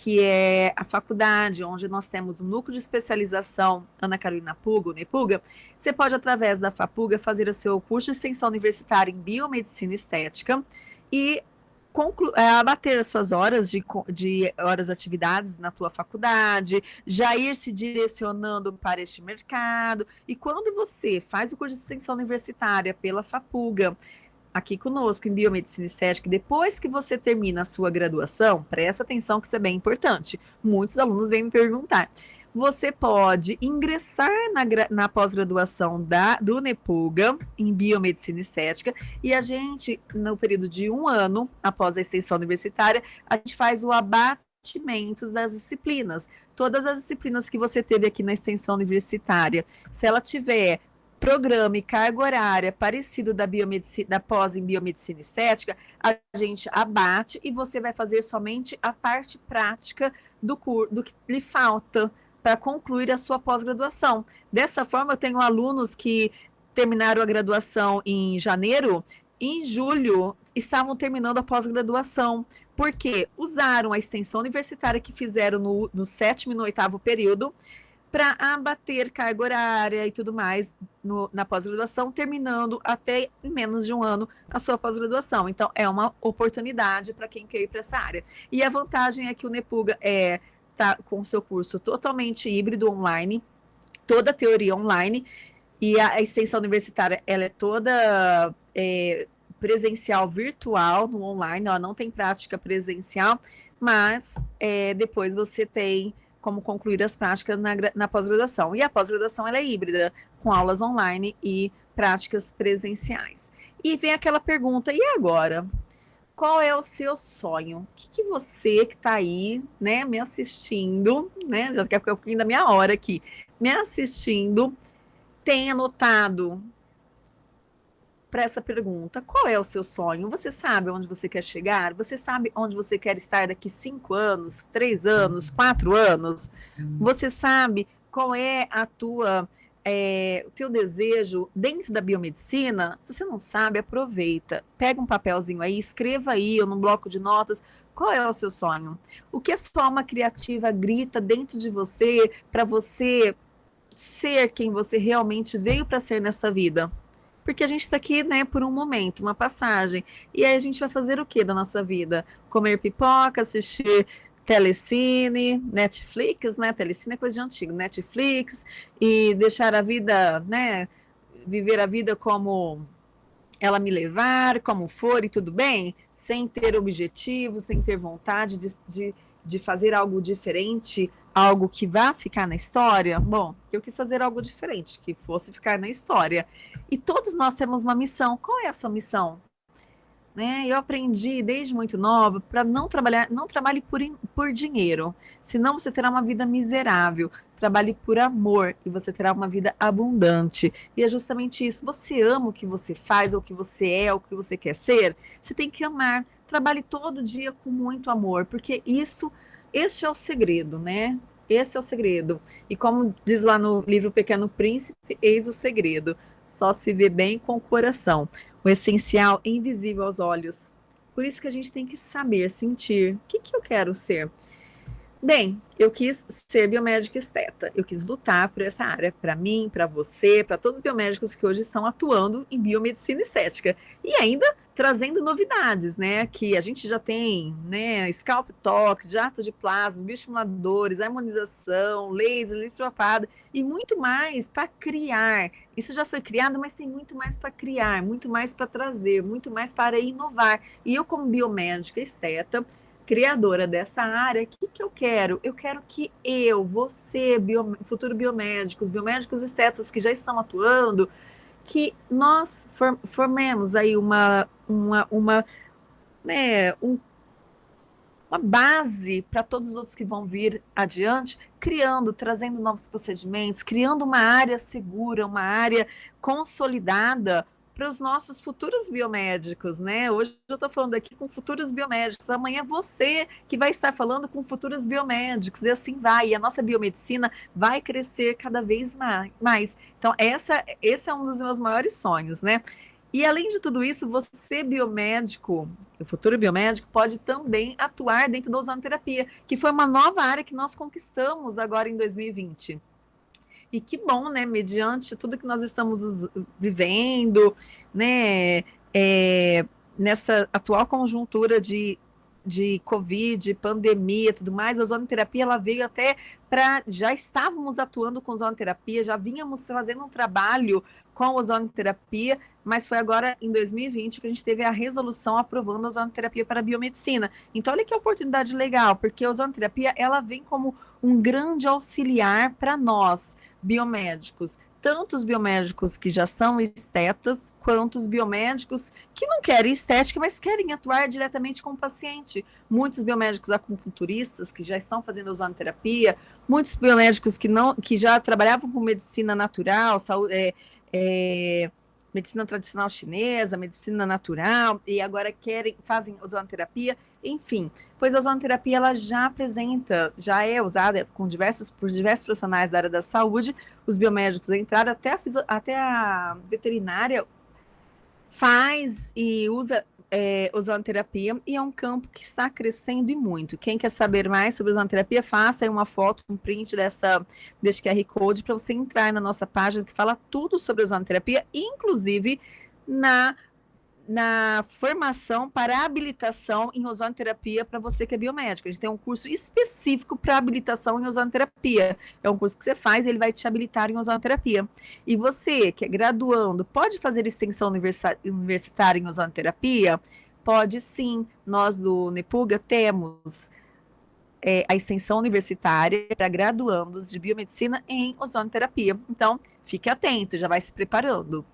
que é a faculdade onde nós temos o núcleo de especialização Ana Carolina Puga, NEPUGA, você pode, através da FAPUGA, fazer o seu curso de extensão universitária em biomedicina estética e é, abater as suas horas de, de horas de atividades na tua faculdade, já ir se direcionando para este mercado. E quando você faz o curso de extensão universitária pela FAPUGA, aqui conosco em Biomedicina Estética, depois que você termina a sua graduação, presta atenção que isso é bem importante. Muitos alunos vêm me perguntar você pode ingressar na, na pós-graduação do NEPUGA, em Biomedicina Estética, e a gente, no período de um ano, após a extensão universitária, a gente faz o abatimento das disciplinas. Todas as disciplinas que você teve aqui na extensão universitária, se ela tiver programa e carga horária parecido da da pós em biomedicina estética, a gente abate e você vai fazer somente a parte prática do do que lhe falta para concluir a sua pós-graduação. Dessa forma, eu tenho alunos que terminaram a graduação em janeiro, em julho estavam terminando a pós-graduação, porque usaram a extensão universitária que fizeram no, no sétimo e no oitavo período para abater carga horária e tudo mais no, na pós-graduação, terminando até em menos de um ano a sua pós-graduação. Então, é uma oportunidade para quem quer ir para essa área. E a vantagem é que o Nepuga é está com o seu curso totalmente híbrido online, toda a teoria online, e a, a extensão universitária ela é toda é, presencial virtual no online, ela não tem prática presencial, mas é, depois você tem como concluir as práticas na, na pós-graduação. E a pós-graduação ela é híbrida, com aulas online e práticas presenciais. E vem aquela pergunta, e agora? qual é o seu sonho? O que, que você que está aí, né, me assistindo, né, já ficar um pouquinho da minha hora aqui, me assistindo, tem anotado para essa pergunta? Qual é o seu sonho? Você sabe onde você quer chegar? Você sabe onde você quer estar daqui cinco anos, três anos, quatro anos? Você sabe qual é a tua é, o teu desejo dentro da biomedicina, se você não sabe, aproveita. Pega um papelzinho aí, escreva aí, ou num bloco de notas, qual é o seu sonho? O que a sua alma criativa grita dentro de você para você ser quem você realmente veio para ser nessa vida? Porque a gente está aqui, né, por um momento, uma passagem. E aí a gente vai fazer o que da nossa vida? Comer pipoca, assistir telecine, Netflix, né? Telecine é coisa de antigo, Netflix, e deixar a vida, né? Viver a vida como ela me levar, como for e tudo bem, sem ter objetivo, sem ter vontade de, de, de fazer algo diferente, algo que vá ficar na história. Bom, eu quis fazer algo diferente, que fosse ficar na história. E todos nós temos uma missão. Qual é a sua missão? Né? Eu aprendi desde muito nova para não trabalhar, não trabalhe por, por dinheiro, senão você terá uma vida miserável. Trabalhe por amor e você terá uma vida abundante. E é justamente isso. Você ama o que você faz, ou o que você é, ou o que você quer ser. Você tem que amar. Trabalhe todo dia com muito amor, porque isso, este é o segredo, né? Esse é o segredo. E como diz lá no livro Pequeno Príncipe, eis o segredo. Só se vê bem com o coração essencial é invisível aos olhos. Por isso que a gente tem que saber, sentir, o que, que eu quero ser? Bem, eu quis ser biomédica esteta, eu quis lutar por essa área, para mim, para você, para todos os biomédicos que hoje estão atuando em biomedicina estética. E ainda trazendo novidades, né? Que a gente já tem, né? Scalp tox, jato de plasma, bioestimuladores, harmonização, laser, litropada e muito mais para criar. Isso já foi criado, mas tem muito mais para criar, muito mais para trazer, muito mais para inovar. E eu, como biomédica esteta, criadora dessa área, o que, que eu quero? Eu quero que eu, você, bio, futuro biomédicos, biomédicos estetas que já estão atuando, que nós formemos aí uma, uma, uma, né, um, uma base para todos os outros que vão vir adiante, criando, trazendo novos procedimentos, criando uma área segura, uma área consolidada para os nossos futuros biomédicos, né? Hoje eu estou falando aqui com futuros biomédicos, amanhã você que vai estar falando com futuros biomédicos, e assim vai, e a nossa biomedicina vai crescer cada vez mais. Então, essa, esse é um dos meus maiores sonhos, né? E além de tudo isso, você biomédico, o futuro biomédico, pode também atuar dentro da ozonoterapia, que foi uma nova área que nós conquistamos agora em 2020. E que bom, né? Mediante tudo que nós estamos vivendo, né? É, nessa atual conjuntura de, de Covid, pandemia tudo mais, a ozonoterapia ela veio até para. Já estávamos atuando com ozonoterapia, já vínhamos fazendo um trabalho com ozonoterapia, mas foi agora em 2020 que a gente teve a resolução aprovando a ozonoterapia para a biomedicina. Então, olha que oportunidade legal, porque a ozonoterapia ela vem como um grande auxiliar para nós biomédicos, tanto os biomédicos que já são estetas, quanto os biomédicos que não querem estética, mas querem atuar diretamente com o paciente. Muitos biomédicos acupunturistas que já estão fazendo ozonoterapia, muitos biomédicos que não, que já trabalhavam com medicina natural, saúde, é, é, medicina tradicional chinesa, medicina natural, e agora querem, fazem ozonoterapia, enfim, pois a ozonoterapia ela já apresenta, já é usada com diversos, por diversos profissionais da área da saúde, os biomédicos entraram, até a, até a veterinária faz e usa é, ozonoterapia e é um campo que está crescendo e muito. Quem quer saber mais sobre ozonoterapia, faça aí uma foto, um print dessa, desse QR Code para você entrar na nossa página que fala tudo sobre ozonoterapia, inclusive na na formação para habilitação em ozonoterapia para você que é biomédico. A gente tem um curso específico para habilitação em ozonoterapia. É um curso que você faz ele vai te habilitar em ozonoterapia. E você que é graduando, pode fazer extensão universitária em ozonoterapia? Pode sim. Nós do Nepuga temos é, a extensão universitária para graduandos de biomedicina em ozonoterapia. Então, fique atento, já vai se preparando.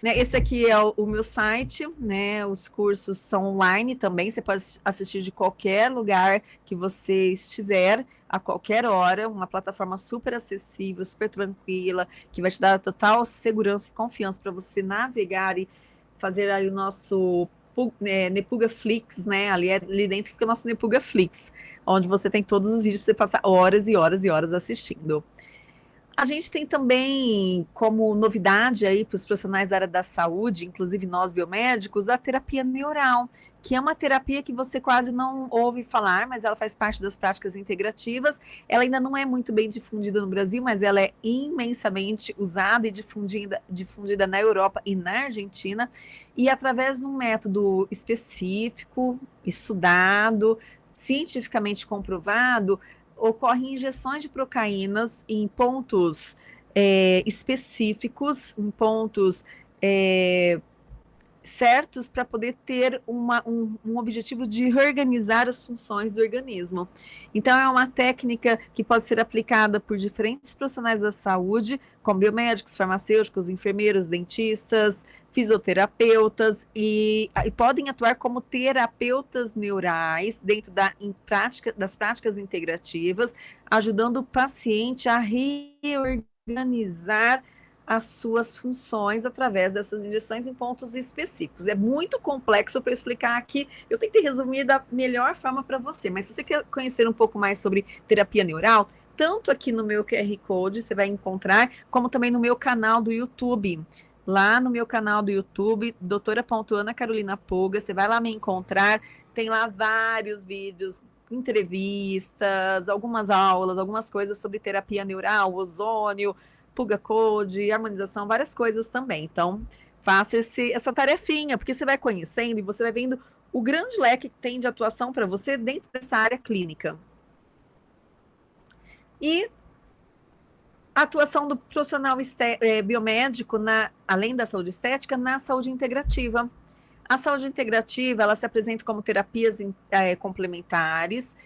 Né, esse aqui é o, o, meu site, né? Os cursos são online também, você pode assistir de qualquer lugar que você estiver, a qualquer hora, uma plataforma super acessível, super tranquila, que vai te dar total segurança e confiança para você navegar e fazer aí o nosso é, Nepuga Flix, né? Ali, ali dentro fica o nosso Nepuga Flix, onde você tem todos os vídeos para você passar horas e horas e horas assistindo. A gente tem também como novidade aí para os profissionais da área da saúde, inclusive nós biomédicos, a terapia neural, que é uma terapia que você quase não ouve falar, mas ela faz parte das práticas integrativas. Ela ainda não é muito bem difundida no Brasil, mas ela é imensamente usada e difundida, difundida na Europa e na Argentina. E através de um método específico, estudado, cientificamente comprovado, ocorrem injeções de procaínas em pontos é, específicos, em pontos é, certos para poder ter uma, um, um, objetivo de reorganizar as funções do organismo. Então, é uma técnica que pode ser aplicada por diferentes profissionais da saúde, como biomédicos, farmacêuticos, enfermeiros, dentistas, fisioterapeutas, e, e podem atuar como terapeutas neurais dentro da, prática, das práticas integrativas, ajudando o paciente a reorganizar as suas funções através dessas injeções em pontos específicos. É muito complexo para explicar aqui, eu tentei resumir da melhor forma para você, mas se você quer conhecer um pouco mais sobre terapia neural, tanto aqui no meu QR Code você vai encontrar, como também no meu canal do YouTube. Lá no meu canal do YouTube, doutora Ana Carolina Puga, você vai lá me encontrar, tem lá vários vídeos entrevistas, algumas aulas, algumas coisas sobre terapia neural, ozônio, Puga Code, harmonização, várias coisas também. Então, faça esse, essa tarefinha, porque você vai conhecendo e você vai vendo o grande leque que tem de atuação para você dentro dessa área clínica. E a atuação do profissional é, biomédico, na, além da saúde estética, na saúde integrativa. A saúde integrativa, ela se apresenta como terapias é, complementares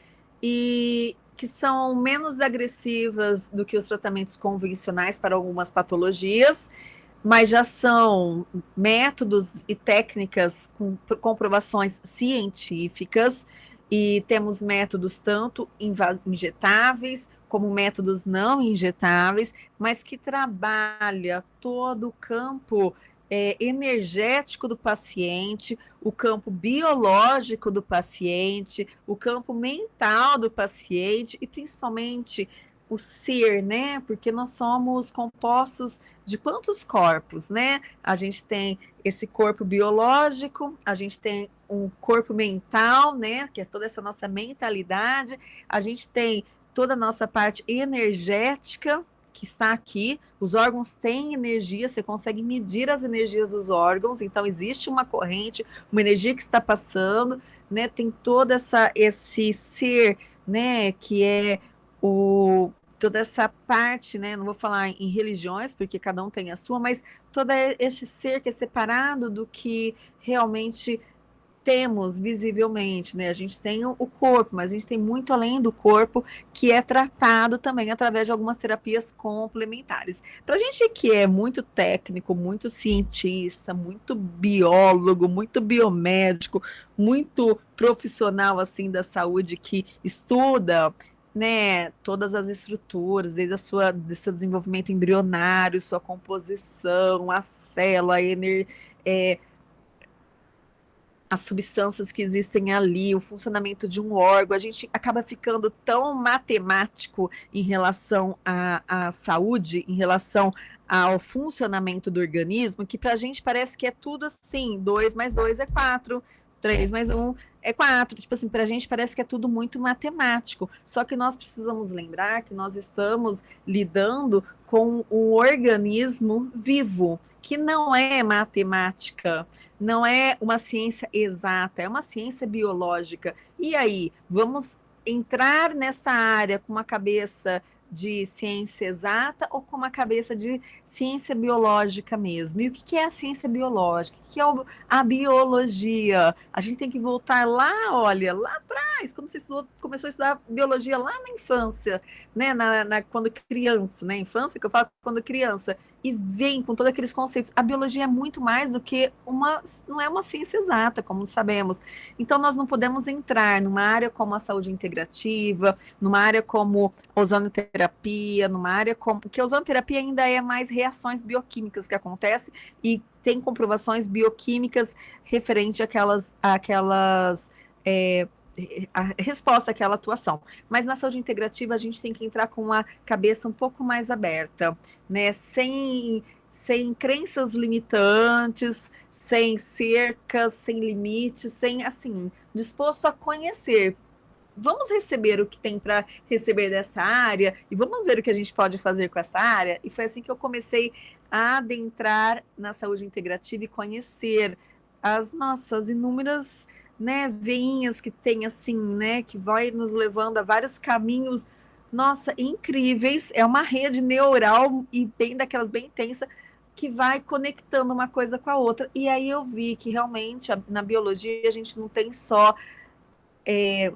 e que são menos agressivas do que os tratamentos convencionais para algumas patologias, mas já são métodos e técnicas com comprovações científicas, e temos métodos tanto injetáveis como métodos não injetáveis, mas que trabalha todo o campo é, energético do paciente, o campo biológico do paciente, o campo mental do paciente e principalmente o ser, né? Porque nós somos compostos de quantos corpos, né? A gente tem esse corpo biológico, a gente tem um corpo mental, né? Que é toda essa nossa mentalidade, a gente tem toda a nossa parte energética, que está aqui. Os órgãos têm energia, você consegue medir as energias dos órgãos, então existe uma corrente, uma energia que está passando, né? Tem toda essa esse ser, né, que é o toda essa parte, né? Não vou falar em religiões, porque cada um tem a sua, mas todo este ser que é separado do que realmente temos visivelmente, né? A gente tem o corpo, mas a gente tem muito além do corpo que é tratado também através de algumas terapias complementares. Para a gente que é muito técnico, muito cientista, muito biólogo, muito biomédico, muito profissional assim da saúde que estuda né, todas as estruturas, desde a sua, do seu desenvolvimento embrionário, sua composição, a célula, a ener, é, as substâncias que existem ali, o funcionamento de um órgão, a gente acaba ficando tão matemático em relação à, à saúde, em relação ao funcionamento do organismo, que para a gente parece que é tudo assim, 2 mais 2 é 4, 3 mais 1 um é 4. Tipo assim, para a gente parece que é tudo muito matemático. Só que nós precisamos lembrar que nós estamos lidando com um organismo vivo que não é matemática, não é uma ciência exata, é uma ciência biológica. E aí, vamos entrar nessa área com uma cabeça de ciência exata ou com uma cabeça de ciência biológica mesmo. E o que é a ciência biológica? O que é a biologia? A gente tem que voltar lá, olha, lá atrás, quando você estudou, começou a estudar biologia lá na infância, né? Na, na, quando criança, né? Infância, que eu falo quando criança e vem com todos aqueles conceitos. A biologia é muito mais do que uma, não é uma ciência exata, como sabemos. Então, nós não podemos entrar numa área como a saúde integrativa, numa área como ozonoterapia, numa área como. Porque a ozonoterapia ainda é mais reações bioquímicas que acontecem e tem comprovações bioquímicas referente àquelas. àquelas é, a resposta àquela atuação. Mas na saúde integrativa a gente tem que entrar com a cabeça um pouco mais aberta, né? Sem sem crenças limitantes, sem cercas, sem limites, sem assim, disposto a conhecer. Vamos receber o que tem para receber dessa área e vamos ver o que a gente pode fazer com essa área. E foi assim que eu comecei a adentrar na saúde integrativa e conhecer as nossas inúmeras né, veinhas que tem assim, né, que vai nos levando a vários caminhos, nossa, incríveis. É uma rede neural e bem daquelas bem intensa que vai conectando uma coisa com a outra. E aí eu vi que realmente na biologia a gente não tem só é,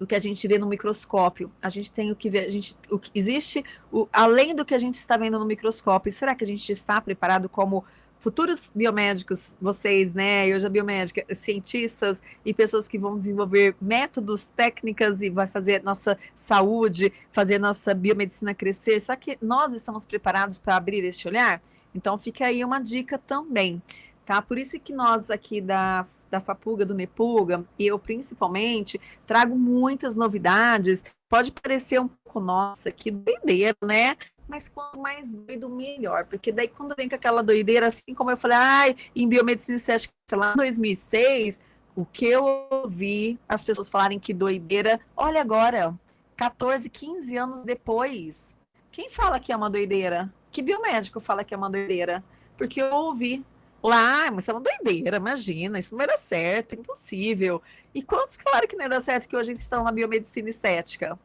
o que a gente vê no microscópio. A gente tem o que vê, a gente, o que existe o, além do que a gente está vendo no microscópio. Será que a gente está preparado como futuros biomédicos, vocês, né, eu já biomédica, cientistas e pessoas que vão desenvolver métodos, técnicas e vai fazer nossa saúde, fazer nossa biomedicina crescer. Só que nós estamos preparados para abrir este olhar? Então fica aí uma dica também, tá? Por isso que nós aqui da da Fapuga, do Nepuga, e eu principalmente trago muitas novidades. Pode parecer um pouco nossa que doideira, né? Mas quanto mais doido, melhor. Porque daí, quando vem com aquela doideira, assim como eu falei, ai, em biomedicina estética lá em 2006, O que eu ouvi as pessoas falarem que doideira, olha agora, 14, 15 anos depois. Quem fala que é uma doideira? Que biomédico fala que é uma doideira? Porque eu ouvi lá, mas é uma doideira, imagina, isso não vai dar certo, impossível. E quantos claro que não ia dar certo que hoje gente está na biomedicina estética?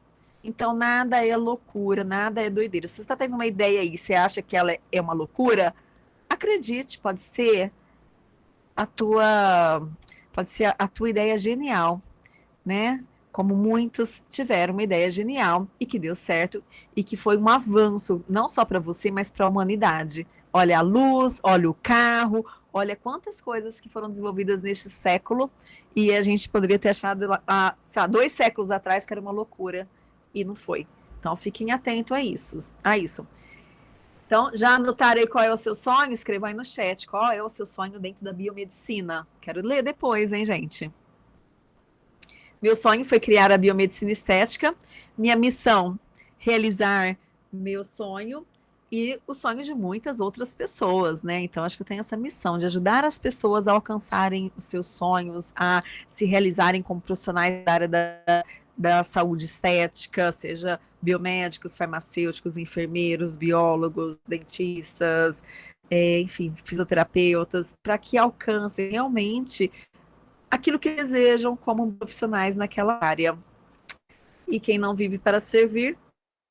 Então, nada é loucura, nada é doideira. Se você está tendo uma ideia aí, você acha que ela é uma loucura, acredite, pode ser a tua pode ser a tua ideia genial, né? Como muitos tiveram uma ideia genial e que deu certo e que foi um avanço não só para você, mas para a humanidade. Olha a luz, olha o carro, olha quantas coisas que foram desenvolvidas neste século e a gente poderia ter achado há, lá, dois séculos atrás que era uma loucura e não foi. Então fiquem atentos a isso. A isso. Então, já anotarei qual é o seu sonho? Escreva aí no chat. Qual é o seu sonho dentro da biomedicina? Quero ler depois, hein, gente? Meu sonho foi criar a biomedicina estética. Minha missão, realizar meu sonho e o sonho de muitas outras pessoas, né? Então, acho que eu tenho essa missão de ajudar as pessoas a alcançarem os seus sonhos, a se realizarem como profissionais da área da, da saúde estética, seja biomédicos, farmacêuticos, enfermeiros, biólogos, dentistas, é, enfim, fisioterapeutas, para que alcancem realmente aquilo que desejam como profissionais naquela área. E quem não vive para servir,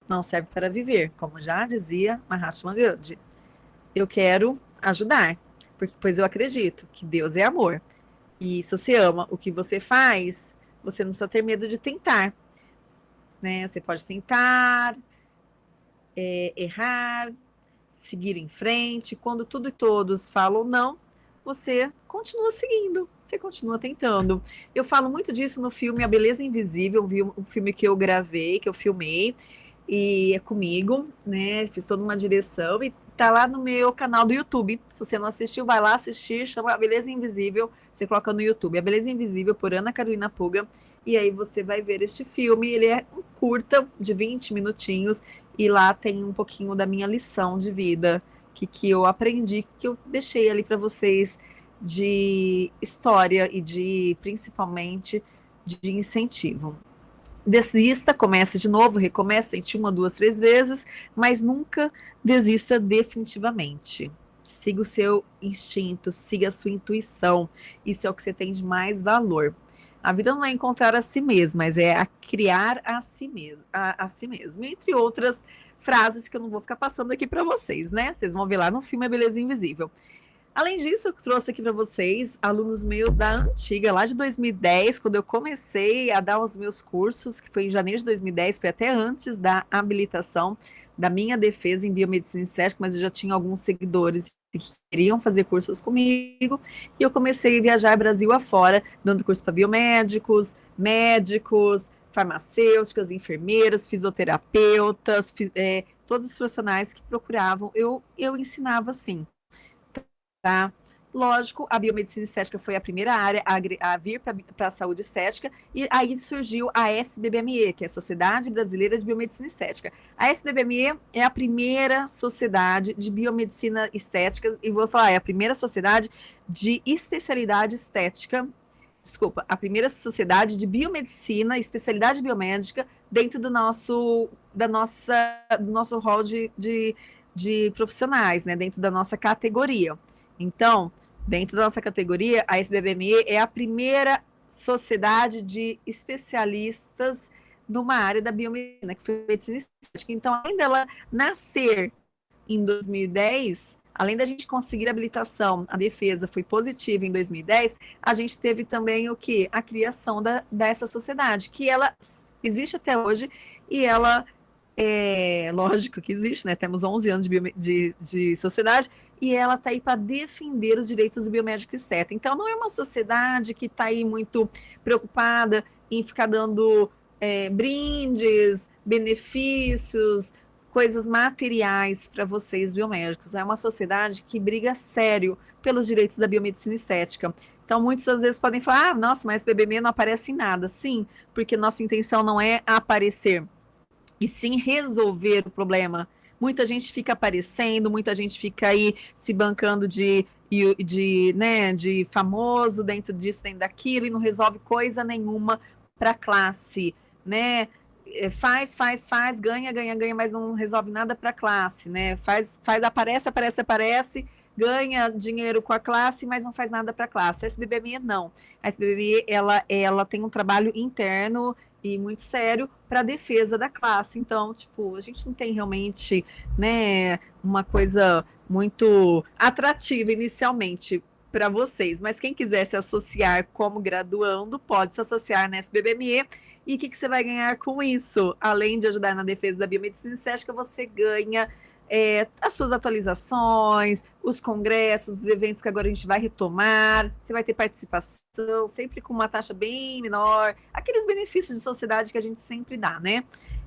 não serve para viver, como já dizia Mahatma Gandhi. Eu quero ajudar, porque, pois eu acredito que Deus é amor. E se você ama o que você faz, você não precisa ter medo de tentar. Né? Você pode tentar, é, errar, seguir em frente. Quando tudo e todos falam não, você continua seguindo, você continua tentando. Eu falo muito disso no filme A Beleza Invisível, um filme que eu gravei, que eu filmei, e é comigo, né? Fiz toda uma direção e tá lá no meu canal do YouTube. Se você não assistiu, vai lá assistir, chama A Beleza Invisível. Você coloca no YouTube A Beleza Invisível por Ana Carolina Puga. E aí você vai ver este filme. Ele é um curta de 20 minutinhos. E lá tem um pouquinho da minha lição de vida que, que eu aprendi, que eu deixei ali para vocês de história e de principalmente de incentivo desista, comece de novo, recomece, tente uma, duas, três vezes, mas nunca desista definitivamente. Siga o seu instinto, siga a sua intuição. Isso é o que você tem de mais valor. A vida não é encontrar a si mesmo, mas é a criar a si mesmo, a, a si mesmo. Entre outras frases que eu não vou ficar passando aqui para vocês, né? Vocês vão ver lá no filme A Beleza Invisível. Além disso, eu trouxe aqui para vocês alunos meus da antiga, lá de 2010, quando eu comecei a dar os meus cursos, que foi em janeiro de 2010, foi até antes da habilitação da minha defesa em biomedicina estética, mas eu já tinha alguns seguidores que queriam fazer cursos comigo, e eu comecei a viajar Brasil afora, dando curso para biomédicos, médicos, farmacêuticas, enfermeiras, fisioterapeutas, é, todos os profissionais que procuravam, eu, eu ensinava assim tá? Lógico, a biomedicina estética foi a primeira área a, a vir para a saúde estética, e aí surgiu a SBBME, que é a Sociedade Brasileira de Biomedicina Estética. A SBBME é a primeira sociedade de biomedicina estética, e vou falar, é a primeira sociedade de especialidade estética, desculpa, a primeira sociedade de biomedicina, especialidade biomédica, dentro do nosso, da nossa, do nosso rol de, de, de profissionais, né, dentro da nossa categoria. Então, dentro da nossa categoria, a SBBME é a primeira sociedade de especialistas numa área da biomedicina, que foi medicina estética. Então, além dela nascer em 2010, além da gente conseguir a habilitação, a defesa foi positiva em 2010, a gente teve também o que? A criação da, dessa sociedade, que ela existe até hoje e ela é lógico que existe, né? Temos 11 anos de, de, de sociedade e ela está aí para defender os direitos do biomédico estético. Então, não é uma sociedade que está aí muito preocupada em ficar dando é, brindes, benefícios, coisas materiais para vocês biomédicos. É uma sociedade que briga sério pelos direitos da biomedicina estética. Então, muitas às vezes podem falar, ah, nossa, mas BBM não aparece em nada. Sim, porque nossa intenção não é aparecer, e sim resolver o problema muita gente fica aparecendo, muita gente fica aí se bancando de, de, né, de famoso dentro disso, dentro daquilo, e não resolve coisa nenhuma para a classe, né? É, faz, faz, faz, ganha, ganha, ganha, mas não resolve nada para a classe, né? Faz, faz, aparece, aparece, aparece, ganha dinheiro com a classe, mas não faz nada para a classe. A SBBME não. A SBBME, ela, ela tem um trabalho interno e muito sério para a defesa da classe. Então, tipo, a gente não tem realmente, né, uma coisa muito atrativa inicialmente para vocês, mas quem quiser se associar como graduando, pode se associar na SBBME. E o que, que você vai ganhar com isso? Além de ajudar na defesa da biomedicina estética, você ganha é, as suas atualizações, os congressos, os eventos que agora a gente vai retomar, você vai ter participação, sempre com uma taxa bem menor, aqueles benefícios de sociedade que a gente sempre dá, né?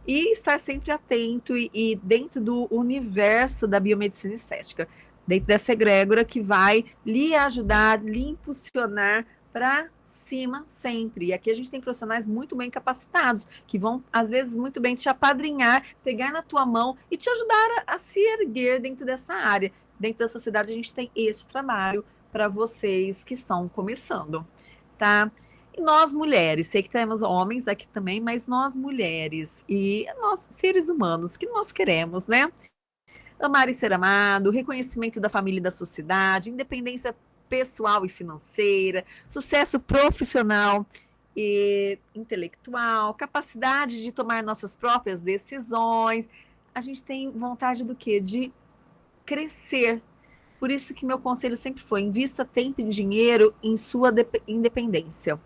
E estar sempre atento e, e dentro do universo da biomedicina estética. Dentro dessa egrégora que vai lhe ajudar, lhe impulsionar para cima sempre. E aqui a gente tem profissionais muito bem capacitados, que vão, às vezes, muito bem te apadrinhar, pegar na tua mão e te ajudar a, a se erguer dentro dessa área. Dentro da sociedade, a gente tem esse trabalho para vocês que estão começando, tá? E nós mulheres, sei que temos homens aqui também, mas nós mulheres e nós seres humanos, que nós queremos, né? amar e ser amado, reconhecimento da família e da sociedade, independência pessoal e financeira, sucesso profissional e intelectual, capacidade de tomar nossas próprias decisões. A gente tem vontade do quê? De crescer. Por isso que meu conselho sempre foi: invista tempo e dinheiro em sua independência,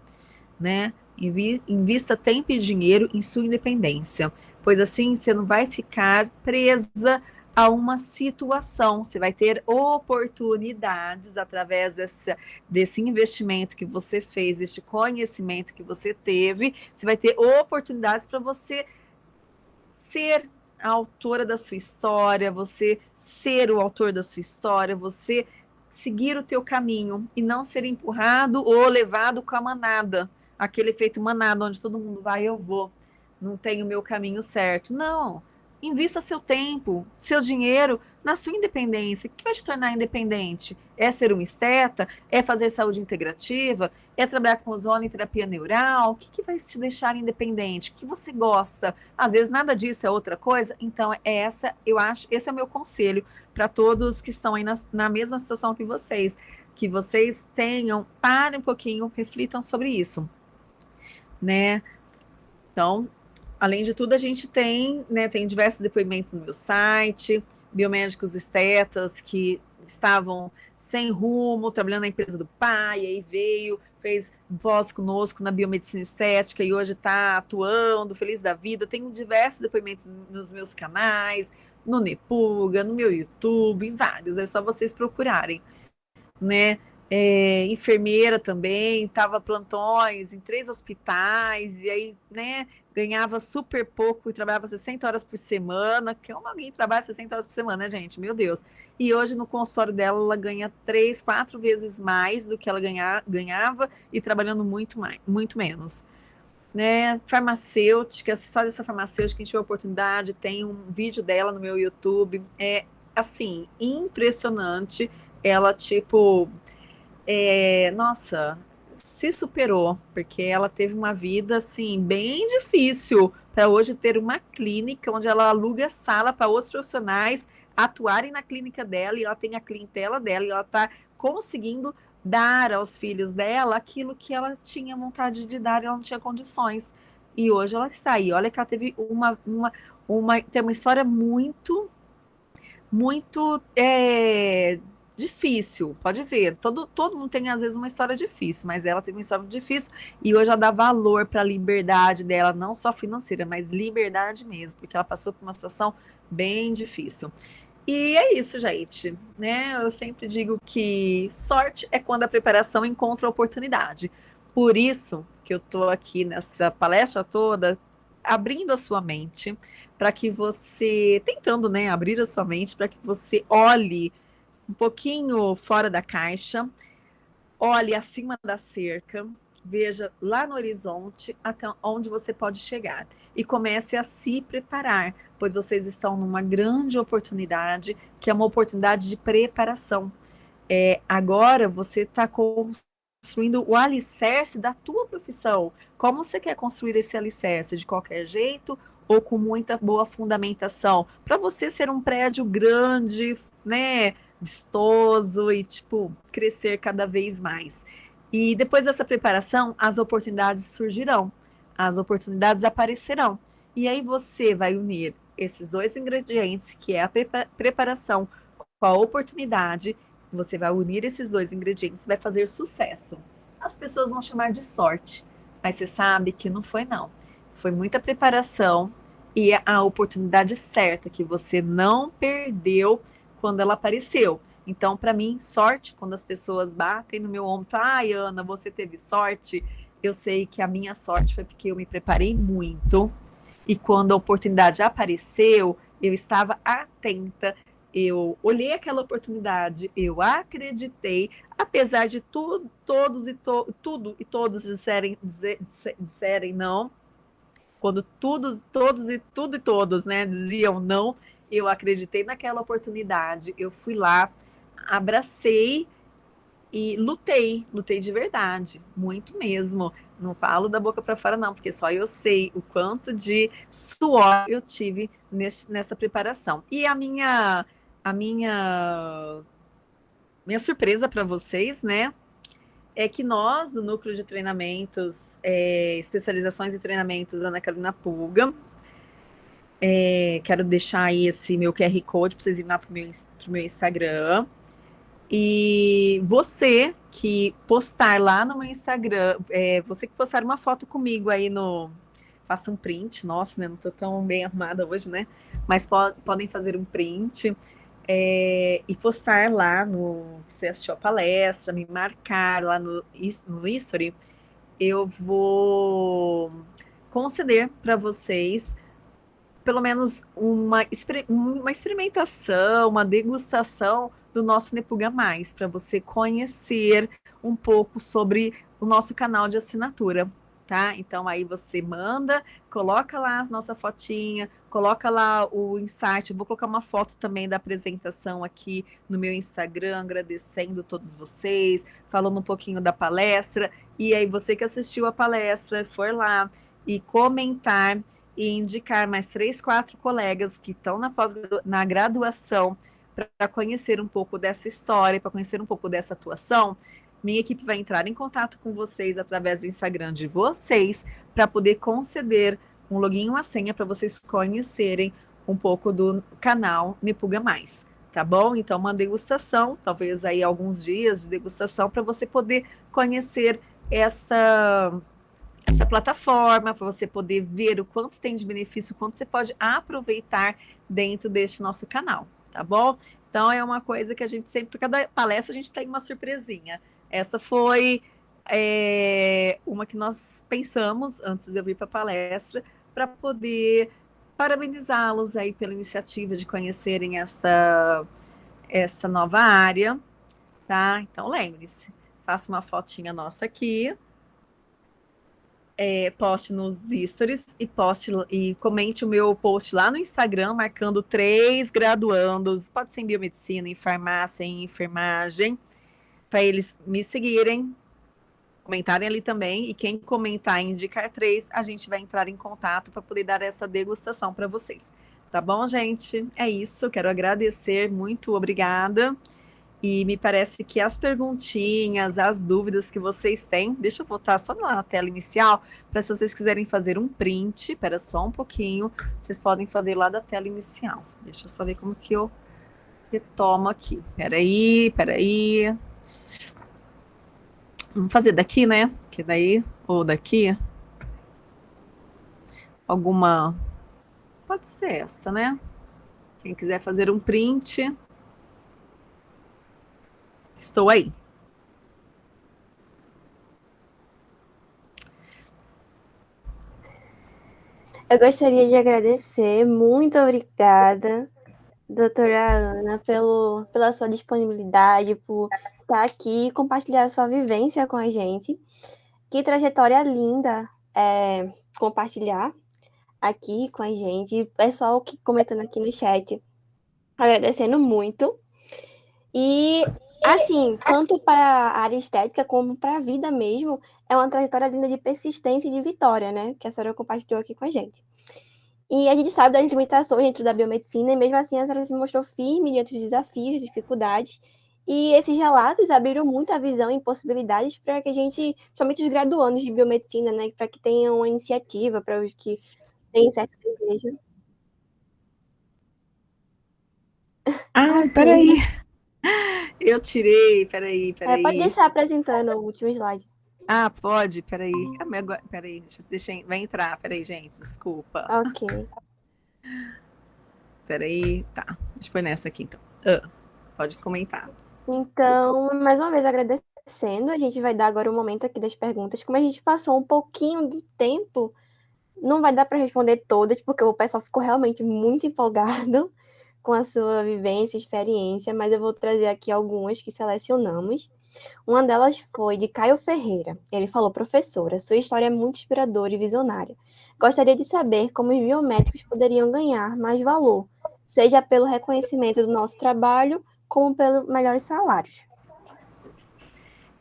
né? Invista tempo e dinheiro em sua independência, pois assim você não vai ficar presa a uma situação. Você vai ter oportunidades através desse, desse investimento que você fez, deste conhecimento que você teve. Você vai ter oportunidades para você ser a autora da sua história, você ser o autor da sua história, você seguir o teu caminho e não ser empurrado ou levado com a manada, aquele efeito manada onde todo mundo vai, eu vou, não tenho o meu caminho certo. Não, Invista seu tempo, seu dinheiro na sua independência. O que vai te tornar independente? É ser um esteta? É fazer saúde integrativa? É trabalhar com ozônio e terapia neural? O que, que vai te deixar independente? O que você gosta? Às vezes nada disso é outra coisa. Então, é essa, eu acho, esse é o meu conselho para todos que estão aí na, na mesma situação que vocês. Que vocês tenham, parem um pouquinho, reflitam sobre isso. Né? Então, Além de tudo, a gente tem, né, tem diversos depoimentos no meu site, biomédicos estetas que estavam sem rumo, trabalhando na empresa do pai, aí veio, fez pós conosco na biomedicina estética e hoje está atuando, feliz da vida. Tenho diversos depoimentos nos meus canais, no Nepuga, no meu YouTube, em vários, é só vocês procurarem, né? É, enfermeira também, estava plantões em três hospitais, e aí, né, ganhava super pouco e trabalhava 60 horas por semana. Que como alguém trabalha 60 horas por semana, né, gente? Meu Deus. E hoje no consultório dela, ela ganha três, quatro vezes mais do que ela ganha, ganhava e trabalhando muito, mais, muito menos. Né? Farmacêutica, só dessa farmacêutica, a gente tiver oportunidade, tem um vídeo dela no meu YouTube. É, assim, impressionante. Ela, tipo, é, nossa, se superou, porque ela teve uma vida assim bem difícil para hoje ter uma clínica onde ela aluga sala para outros profissionais atuarem na clínica dela e ela tem a clientela dela e ela está conseguindo dar aos filhos dela aquilo que ela tinha vontade de dar e ela não tinha condições. E hoje ela está aí. Olha que ela teve uma, uma, uma tem uma história muito, muito é, difícil, pode ver. Todo, todo mundo tem, às vezes, uma história difícil, mas ela teve uma história difícil e hoje ela dá valor para a liberdade dela, não só financeira, mas liberdade mesmo, porque ela passou por uma situação bem difícil. E é isso, gente, né? Eu sempre digo que sorte é quando a preparação encontra a oportunidade. Por isso que eu tô aqui nessa palestra toda abrindo a sua mente para que você, tentando, né, abrir a sua mente para que você olhe um pouquinho fora da caixa, olhe acima da cerca, veja lá no horizonte até onde você pode chegar e comece a se preparar, pois vocês estão numa grande oportunidade, que é uma oportunidade de preparação. É, agora você está construindo o alicerce da tua profissão. Como você quer construir esse alicerce? De qualquer jeito ou com muita boa fundamentação? Para você ser um prédio grande, né, vistoso e, tipo, crescer cada vez mais. E depois dessa preparação, as oportunidades surgirão, as oportunidades aparecerão. E aí você vai unir esses dois ingredientes, que é a preparação com a oportunidade, você vai unir esses dois ingredientes, vai fazer sucesso. As pessoas vão chamar de sorte, mas você sabe que não foi não. Foi muita preparação e a oportunidade certa que você não perdeu quando ela apareceu. Então, para mim, sorte, quando as pessoas batem no meu ombro, ai, Ana, você teve sorte. Eu sei que a minha sorte foi porque eu me preparei muito. E quando a oportunidade apareceu, eu estava atenta, eu olhei aquela oportunidade, eu acreditei, apesar de todos e to, tudo e todos disserem, dizer, disserem não, quando todos, todos e tudo e todos, né, diziam não, eu acreditei naquela oportunidade, eu fui lá, abracei e lutei, lutei de verdade, muito mesmo. Não falo da boca para fora, não, porque só eu sei o quanto de suor eu tive nesse, nessa preparação. E a minha, a minha, minha surpresa para vocês, né? É que nós, do Núcleo de Treinamentos, é, Especializações e Treinamentos Ana Carolina Pulga, é, quero deixar aí esse meu QR Code para vocês irem lá para o meu, meu Instagram. E você que postar lá no meu Instagram, é, você que postar uma foto comigo aí no. Faça um print, nossa, né? Não tô tão bem arrumada hoje, né? Mas po podem fazer um print é, e postar lá no você assistiu a palestra, me marcar lá no, no history, eu vou conceder para vocês pelo menos uma, uma experimentação, uma degustação do nosso Nepuga Mais, para você conhecer um pouco sobre o nosso canal de assinatura, tá? Então aí você manda, coloca lá a nossa fotinha, coloca lá o insight, eu vou colocar uma foto também da apresentação aqui no meu Instagram, agradecendo todos vocês, falando um pouquinho da palestra, e aí você que assistiu a palestra, for lá e comentar e indicar mais três, quatro colegas que estão na, pós na graduação para conhecer um pouco dessa história, para conhecer um pouco dessa atuação, minha equipe vai entrar em contato com vocês através do Instagram de vocês para poder conceder um login e uma senha para vocês conhecerem um pouco do canal Nepuga Mais, tá bom? Então, uma degustação, talvez aí alguns dias de degustação para você poder conhecer essa essa plataforma, para você poder ver o quanto tem de benefício, o quanto você pode aproveitar dentro deste nosso canal, tá bom? Então é uma coisa que a gente sempre, cada palestra a gente tem uma surpresinha. Essa foi é, uma que nós pensamos antes de eu vir para a palestra, para poder parabenizá-los aí pela iniciativa de conhecerem esta, esta nova área, tá? Então lembre-se, faça uma fotinha nossa aqui, é, poste nos stories e poste e comente o meu post lá no Instagram, marcando três graduandos, pode ser em biomedicina, em farmácia, em enfermagem, para eles me seguirem, comentarem ali também, e quem comentar e indicar três, a gente vai entrar em contato para poder dar essa degustação para vocês. Tá bom, gente? É isso, quero agradecer, muito obrigada. E me parece que as perguntinhas, as dúvidas que vocês têm, deixa eu botar só na tela inicial, para se vocês quiserem fazer um print, espera só um pouquinho, vocês podem fazer lá da tela inicial. Deixa eu só ver como que eu retomo aqui. Peraí, peraí. Vamos fazer daqui, né? Que daí, ou daqui. Alguma... Pode ser esta, né? Quem quiser fazer um print... Estou aí. Eu gostaria de agradecer, muito obrigada, doutora Ana, pelo, pela sua disponibilidade, por estar aqui e compartilhar a sua vivência com a gente. Que trajetória linda é, compartilhar aqui com a gente. Pessoal que comentando aqui no chat, agradecendo muito. E, assim, tanto para a área estética como para a vida mesmo, é uma trajetória linda de persistência e de vitória, né? Que a senhora compartilhou aqui com a gente. E a gente sabe das limitações dentro da biomedicina, e mesmo assim a senhora se mostrou firme diante dos desafios, dificuldades, e esses relatos abriram muito a visão e possibilidades para que a gente, somente os graduandos de biomedicina, né, para que tenham uma iniciativa, para os que têm certo desejo. Ah, ah peraí. Eu tirei, peraí, peraí. É, pode deixar apresentando o último slide. Ah, pode, peraí. Ah, peraí, deixa, vai entrar, peraí, gente, desculpa. Ok. Peraí, tá. Deixa eu pôr nessa aqui, então. Uh, pode comentar. Então, desculpa. mais uma vez agradecendo, a gente vai dar agora o um momento aqui das perguntas. Como a gente passou um pouquinho do tempo, não vai dar para responder todas, porque o pessoal ficou realmente muito empolgado com a sua vivência, experiência, mas eu vou trazer aqui algumas que selecionamos. Uma delas foi de Caio Ferreira. Ele falou: professora, sua história é muito inspiradora e visionária. Gostaria de saber como os biomédicos poderiam ganhar mais valor, seja pelo reconhecimento do nosso trabalho, como pelos melhores salários.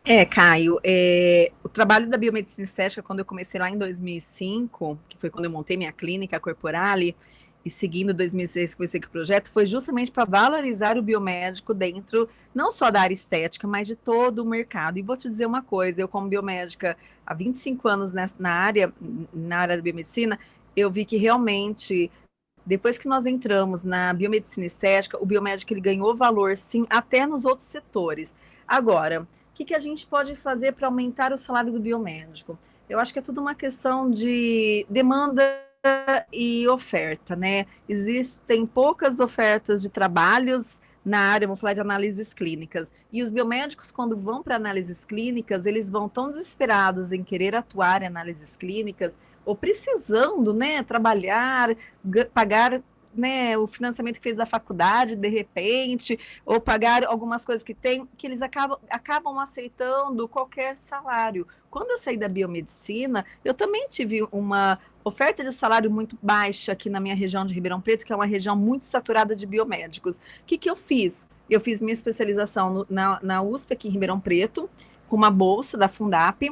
É, Caio, é, o trabalho da biomedicina estética, quando eu comecei lá em 2005, que foi quando eu montei minha clínica Corporale, e seguindo 2006 que comecei com o projeto, foi justamente para valorizar o biomédico dentro, não só da área estética, mas de todo o mercado. E vou te dizer uma coisa, eu como biomédica há 25 anos nessa, na área, na área da biomedicina, eu vi que realmente depois que nós entramos na biomedicina estética, o biomédico ele ganhou valor, sim, até nos outros setores. Agora, o que, que a gente pode fazer para aumentar o salário do biomédico? Eu acho que é tudo uma questão de demanda e oferta, né? Existem poucas ofertas de trabalhos na área, vou falar de análises clínicas. E os biomédicos, quando vão para análises clínicas, eles vão tão desesperados em querer atuar em análises clínicas, ou precisando, né, trabalhar, pagar né, o financiamento que fez da faculdade, de repente, ou pagar algumas coisas que tem, que eles acabam, acabam aceitando qualquer salário. Quando eu saí da biomedicina, eu também tive uma oferta de salário muito baixa aqui na minha região de Ribeirão Preto, que é uma região muito saturada de biomédicos. O que, que eu fiz? Eu fiz minha especialização no, na, na USP aqui em Ribeirão Preto, com uma bolsa da Fundap,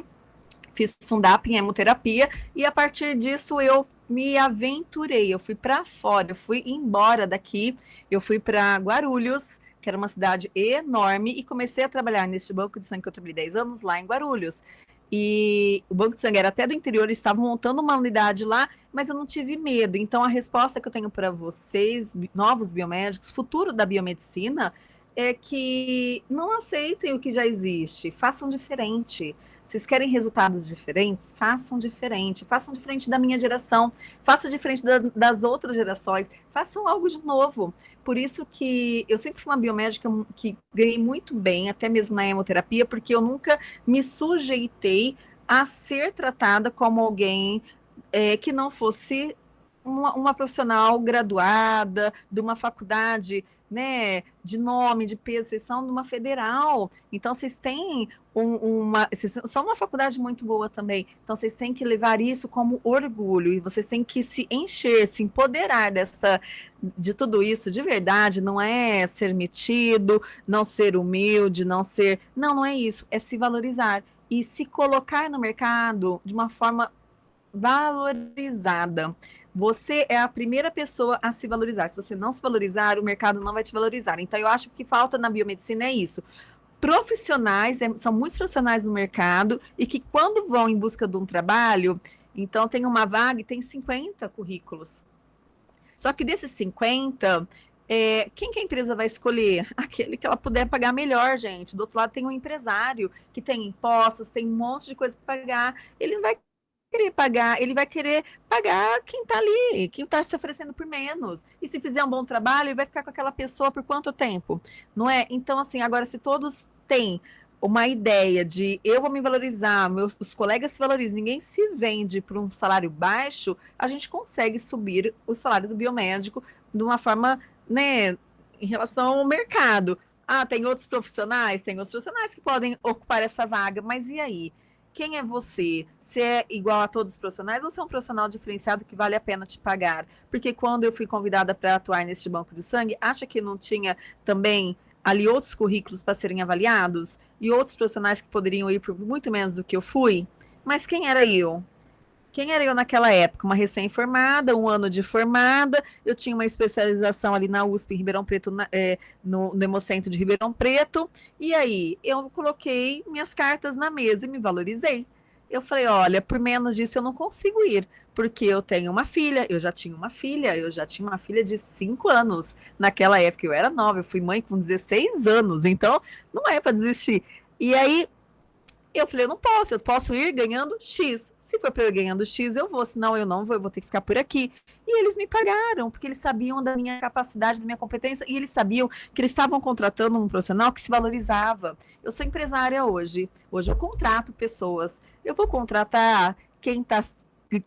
fiz Fundap em hemoterapia, e a partir disso eu me aventurei, eu fui para fora, eu fui embora daqui, eu fui para Guarulhos, que era uma cidade enorme, e comecei a trabalhar neste banco de sangue que eu trabalhei 10 anos lá em Guarulhos. E o Banco de Sangue era até do interior, estavam montando uma unidade lá, mas eu não tive medo. Então, a resposta que eu tenho para vocês, novos biomédicos, futuro da biomedicina, é que não aceitem o que já existe, façam diferente. Vocês querem resultados diferentes? Façam diferente. Façam diferente da minha geração. Façam diferente da, das outras gerações. Façam algo de novo. Por isso que eu sempre fui uma biomédica que ganhei muito bem, até mesmo na hemoterapia, porque eu nunca me sujeitei a ser tratada como alguém é, que não fosse uma, uma, profissional graduada de uma faculdade né, de nome, de peso, vocês são de uma federal, então vocês têm um, uma, vocês são uma faculdade muito boa também, então vocês têm que levar isso como orgulho, e vocês têm que se encher, se empoderar dessa, de tudo isso de verdade, não é ser metido, não ser humilde, não ser, não, não é isso, é se valorizar, e se colocar no mercado de uma forma valorizada. Você é a primeira pessoa a se valorizar. Se você não se valorizar, o mercado não vai te valorizar. Então, eu acho que falta na biomedicina é isso. Profissionais, é, são muitos profissionais no mercado e que quando vão em busca de um trabalho, então tem uma vaga e tem 50 currículos. Só que desses 50, é, quem que a empresa vai escolher? Aquele que ela puder pagar melhor, gente. Do outro lado tem um empresário que tem impostos, tem um monte de coisa para pagar. Ele não vai querer pagar, ele vai querer pagar quem está ali, quem está se oferecendo por menos. E se fizer um bom trabalho, ele vai ficar com aquela pessoa por quanto tempo? Não é? Então, assim, agora, se todos têm uma ideia de eu vou me valorizar, meus os colegas se valorizam, ninguém se vende por um salário baixo, a gente consegue subir o salário do biomédico de uma forma, né, em relação ao mercado. Ah, tem outros profissionais? Tem outros profissionais que podem ocupar essa vaga, mas e aí? Quem é você? Se é igual a todos os profissionais ou se é um profissional diferenciado que vale a pena te pagar? Porque quando eu fui convidada para atuar neste banco de sangue, acha que não tinha também ali outros currículos para serem avaliados e outros profissionais que poderiam ir por muito menos do que eu fui? Mas quem era eu? Quem era eu naquela época? Uma recém-formada, um ano de formada, eu tinha uma especialização ali na USP em Ribeirão Preto, na, é, no, no Hemocentro de Ribeirão Preto, e aí eu coloquei minhas cartas na mesa e me valorizei. Eu falei, olha, por menos disso eu não consigo ir, porque eu tenho uma filha, eu já tinha uma filha, eu já tinha uma filha de 5 anos. Naquela época eu era nova, eu fui mãe com 16 anos, então não é para desistir. E aí eu falei, eu não posso, eu posso ir ganhando X. Se for para eu ir ganhando X, eu vou, senão eu não vou, eu vou ter que ficar por aqui. E eles me pagaram, porque eles sabiam da minha capacidade, da minha competência, e eles sabiam que eles estavam contratando um profissional que se valorizava. Eu sou empresária hoje, hoje eu contrato pessoas. Eu vou contratar quem está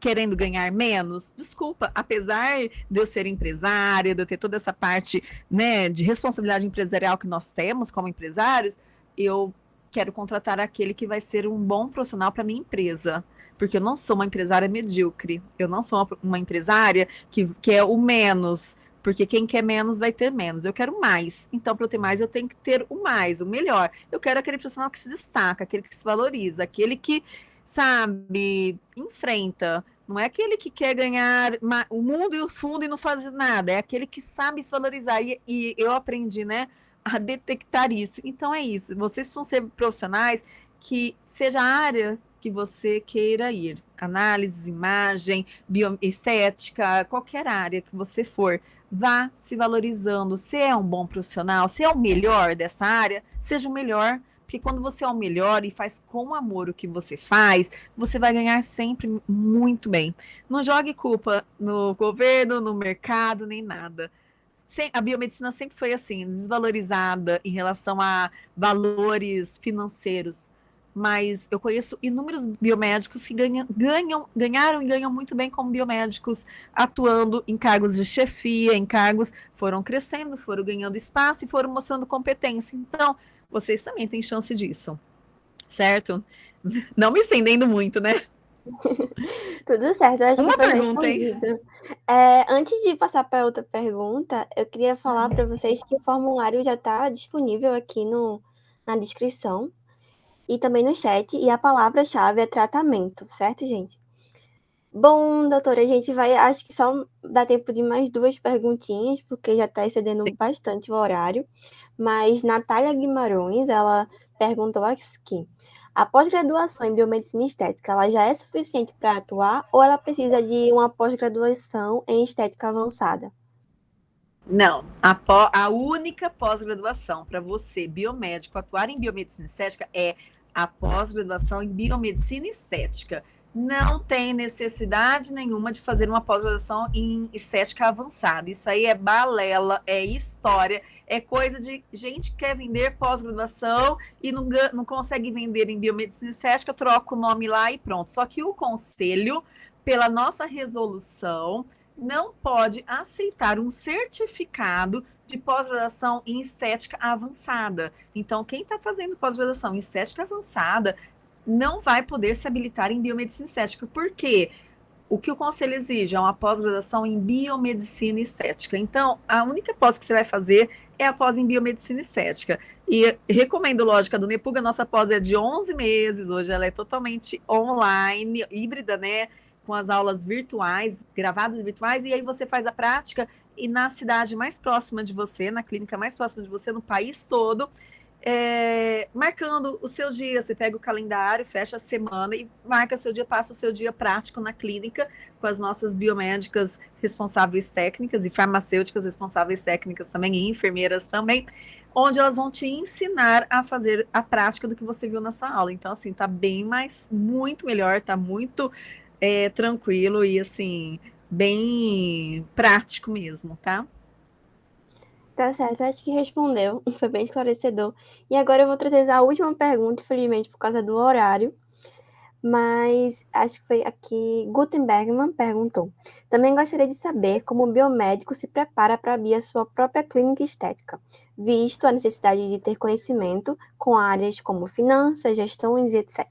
querendo ganhar menos, desculpa, apesar de eu ser empresária, de eu ter toda essa parte né, de responsabilidade empresarial que nós temos como empresários, eu quero contratar aquele que vai ser um bom profissional para minha empresa. Porque eu não sou uma empresária medíocre. Eu não sou uma, empresária que quer o menos. Porque quem quer menos vai ter menos. Eu quero mais. Então, para eu ter mais, eu tenho que ter o mais, o melhor. Eu quero aquele profissional que se destaca, aquele que se valoriza, aquele que, sabe, enfrenta. Não é aquele que quer ganhar o mundo e o fundo e não faz nada. É aquele que sabe se valorizar. E, e eu aprendi, né? A detectar isso. Então é isso. Vocês precisam ser profissionais que seja a área que você queira ir. Análise, imagem, bioestética, qualquer área que você for, vá se valorizando. Se é um bom profissional, se é o melhor dessa área, seja o melhor. Porque quando você é o melhor e faz com amor o que você faz, você vai ganhar sempre muito bem. Não jogue culpa no governo, no mercado, nem nada a biomedicina sempre foi assim, desvalorizada em relação a valores financeiros. Mas eu conheço inúmeros biomédicos que ganham, ganham, ganharam e ganham muito bem como biomédicos, atuando em cargos de chefia, em cargos, foram crescendo, foram ganhando espaço e foram mostrando competência. Então, vocês também têm chance disso, certo? Não me estendendo muito, né? Tudo certo, eu acho Uma que foi pergunta, hein? É, antes de passar para outra pergunta, eu queria falar para vocês que o formulário já está disponível aqui no, na descrição e também no chat, e a palavra-chave é tratamento, certo, gente? Bom, doutora, a gente vai, acho que só dá tempo de mais duas perguntinhas, porque já está excedendo bastante o horário. Mas Natália Guimarães, ela perguntou aqui. A pós-graduação em biomedicina estética, ela já é suficiente para atuar ou ela precisa de uma pós-graduação em estética avançada? Não, a, pó, a única pós-graduação para você, biomédico, atuar em biomedicina estética é a pós-graduação em biomedicina estética não tem necessidade nenhuma de fazer uma pós-graduação em estética avançada. Isso aí é balela, é história, é coisa de gente que quer vender pós-graduação e não, não consegue vender em biomedicina estética, troca o nome lá e pronto. Só que o conselho, pela nossa resolução, não pode aceitar um certificado de pós-graduação em estética avançada. Então, quem está fazendo pós-graduação em estética avançada não vai poder se habilitar em biomedicina estética. Por quê? O que o conselho exige é uma pós-graduação em biomedicina estética. Então, a única pós que você vai fazer é a pós em biomedicina estética. E recomendo, lógica do Nepuga, nossa pós é de 11 meses, hoje ela é totalmente online, híbrida, né? Com as aulas virtuais, gravadas virtuais, e aí você faz a prática e na cidade mais próxima de você, na clínica mais próxima de você, no país todo, é, marcando o seu dia. Você pega o calendário, fecha a semana e marca seu dia, passa o seu dia prático na clínica com as nossas biomédicas responsáveis técnicas e farmacêuticas responsáveis técnicas também, e enfermeiras também, onde elas vão te ensinar a fazer a prática do que você viu na sua aula. Então, assim, tá bem mais, muito melhor, tá muito é, tranquilo e, assim, bem prático mesmo, tá? Tá certo, acho que respondeu, foi bem esclarecedor. E agora eu vou trazer a última pergunta, infelizmente por causa do horário, mas acho que foi aqui Gutenbergman perguntou. Também gostaria de saber como o biomédico se prepara para abrir a sua própria clínica estética, visto a necessidade de ter conhecimento com áreas como finanças, gestões e etc.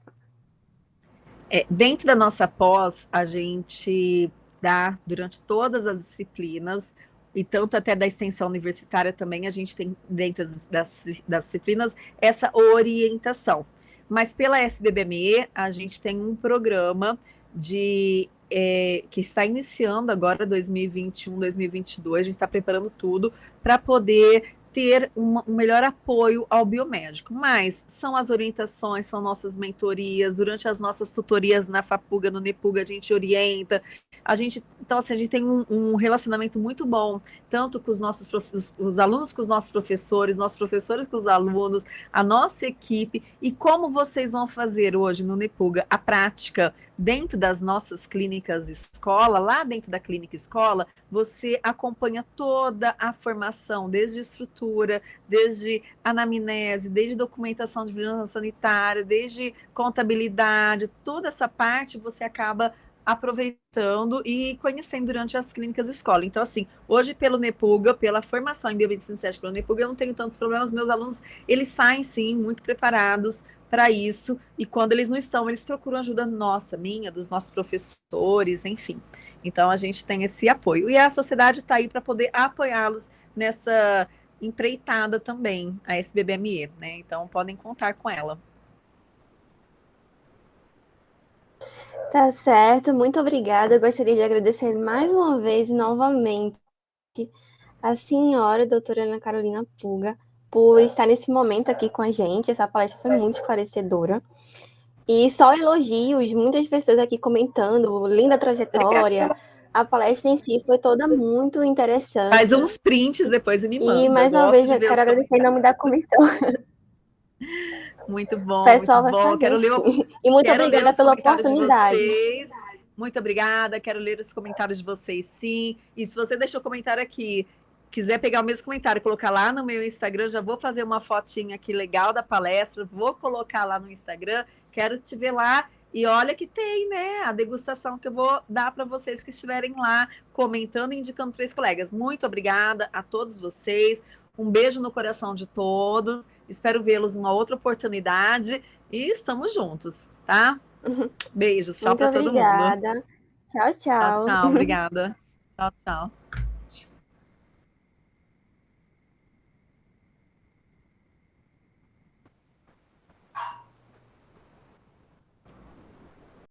É, dentro da nossa pós, a gente dá, durante todas as disciplinas, e tanto até da extensão universitária também, a gente tem, dentro das, das disciplinas, essa orientação. Mas pela SBBME, a gente tem um programa de é, que está iniciando agora 2021, 2022, a gente está preparando tudo para poder ter um melhor apoio ao biomédico. Mas são as orientações, são nossas mentorias, durante as nossas tutorias na FAPUGA, no NEPUGA, a gente orienta. A gente, então, assim, a gente tem um, um relacionamento muito bom, tanto com os nossos os, os, alunos com os nossos professores, nossos professores com os alunos, a nossa equipe, e como vocês vão fazer hoje no NEPUGA a prática dentro das nossas clínicas escola, lá dentro da clínica escola, você acompanha toda a formação, desde estrutura, desde anamnese, desde documentação de vigilância sanitária, desde contabilidade, toda essa parte você acaba aproveitando e conhecendo durante as clínicas escola. Então, assim, hoje pelo NEPUGA, pela formação em biomedicina estética pelo NEPUGA, eu não tenho tantos problemas. Meus alunos, eles saem, sim, muito preparados para isso, e quando eles não estão, eles procuram ajuda nossa, minha, dos nossos professores, enfim. Então, a gente tem esse apoio. E a sociedade está aí para poder apoiá-los nessa empreitada também, a SBBME, né? Então, podem contar com ela. Tá certo, muito obrigada. Eu gostaria de agradecer mais uma vez, novamente, a senhora, doutora Ana Carolina Puga, por estar nesse momento aqui com a gente. Essa palestra foi muito esclarecedora. E só elogios, muitas pessoas aqui comentando, linda trajetória. A palestra em si foi toda muito interessante. Faz uns prints depois e me manda. E mais uma vez, eu quero agradecer em nome da comissão. Muito bom, Pessoal muito bom. Quero ler, assim. e muito obrigada pela oportunidade. Muito obrigada, quero ler os comentários de vocês, sim. E se você deixou comentário aqui quiser pegar o mesmo comentário, colocar lá no meu Instagram, já vou fazer uma fotinha aqui legal da palestra, vou colocar lá no Instagram, quero te ver lá. E olha que tem, né, a degustação que eu vou dar para vocês que estiverem lá comentando e indicando três colegas. Muito obrigada a todos vocês. Um beijo no coração de todos. Espero vê-los numa outra oportunidade e estamos juntos, tá? Beijos, tchau para todo mundo. Obrigada. Tchau, tchau. Tchau, tchau obrigada. tchau, tchau.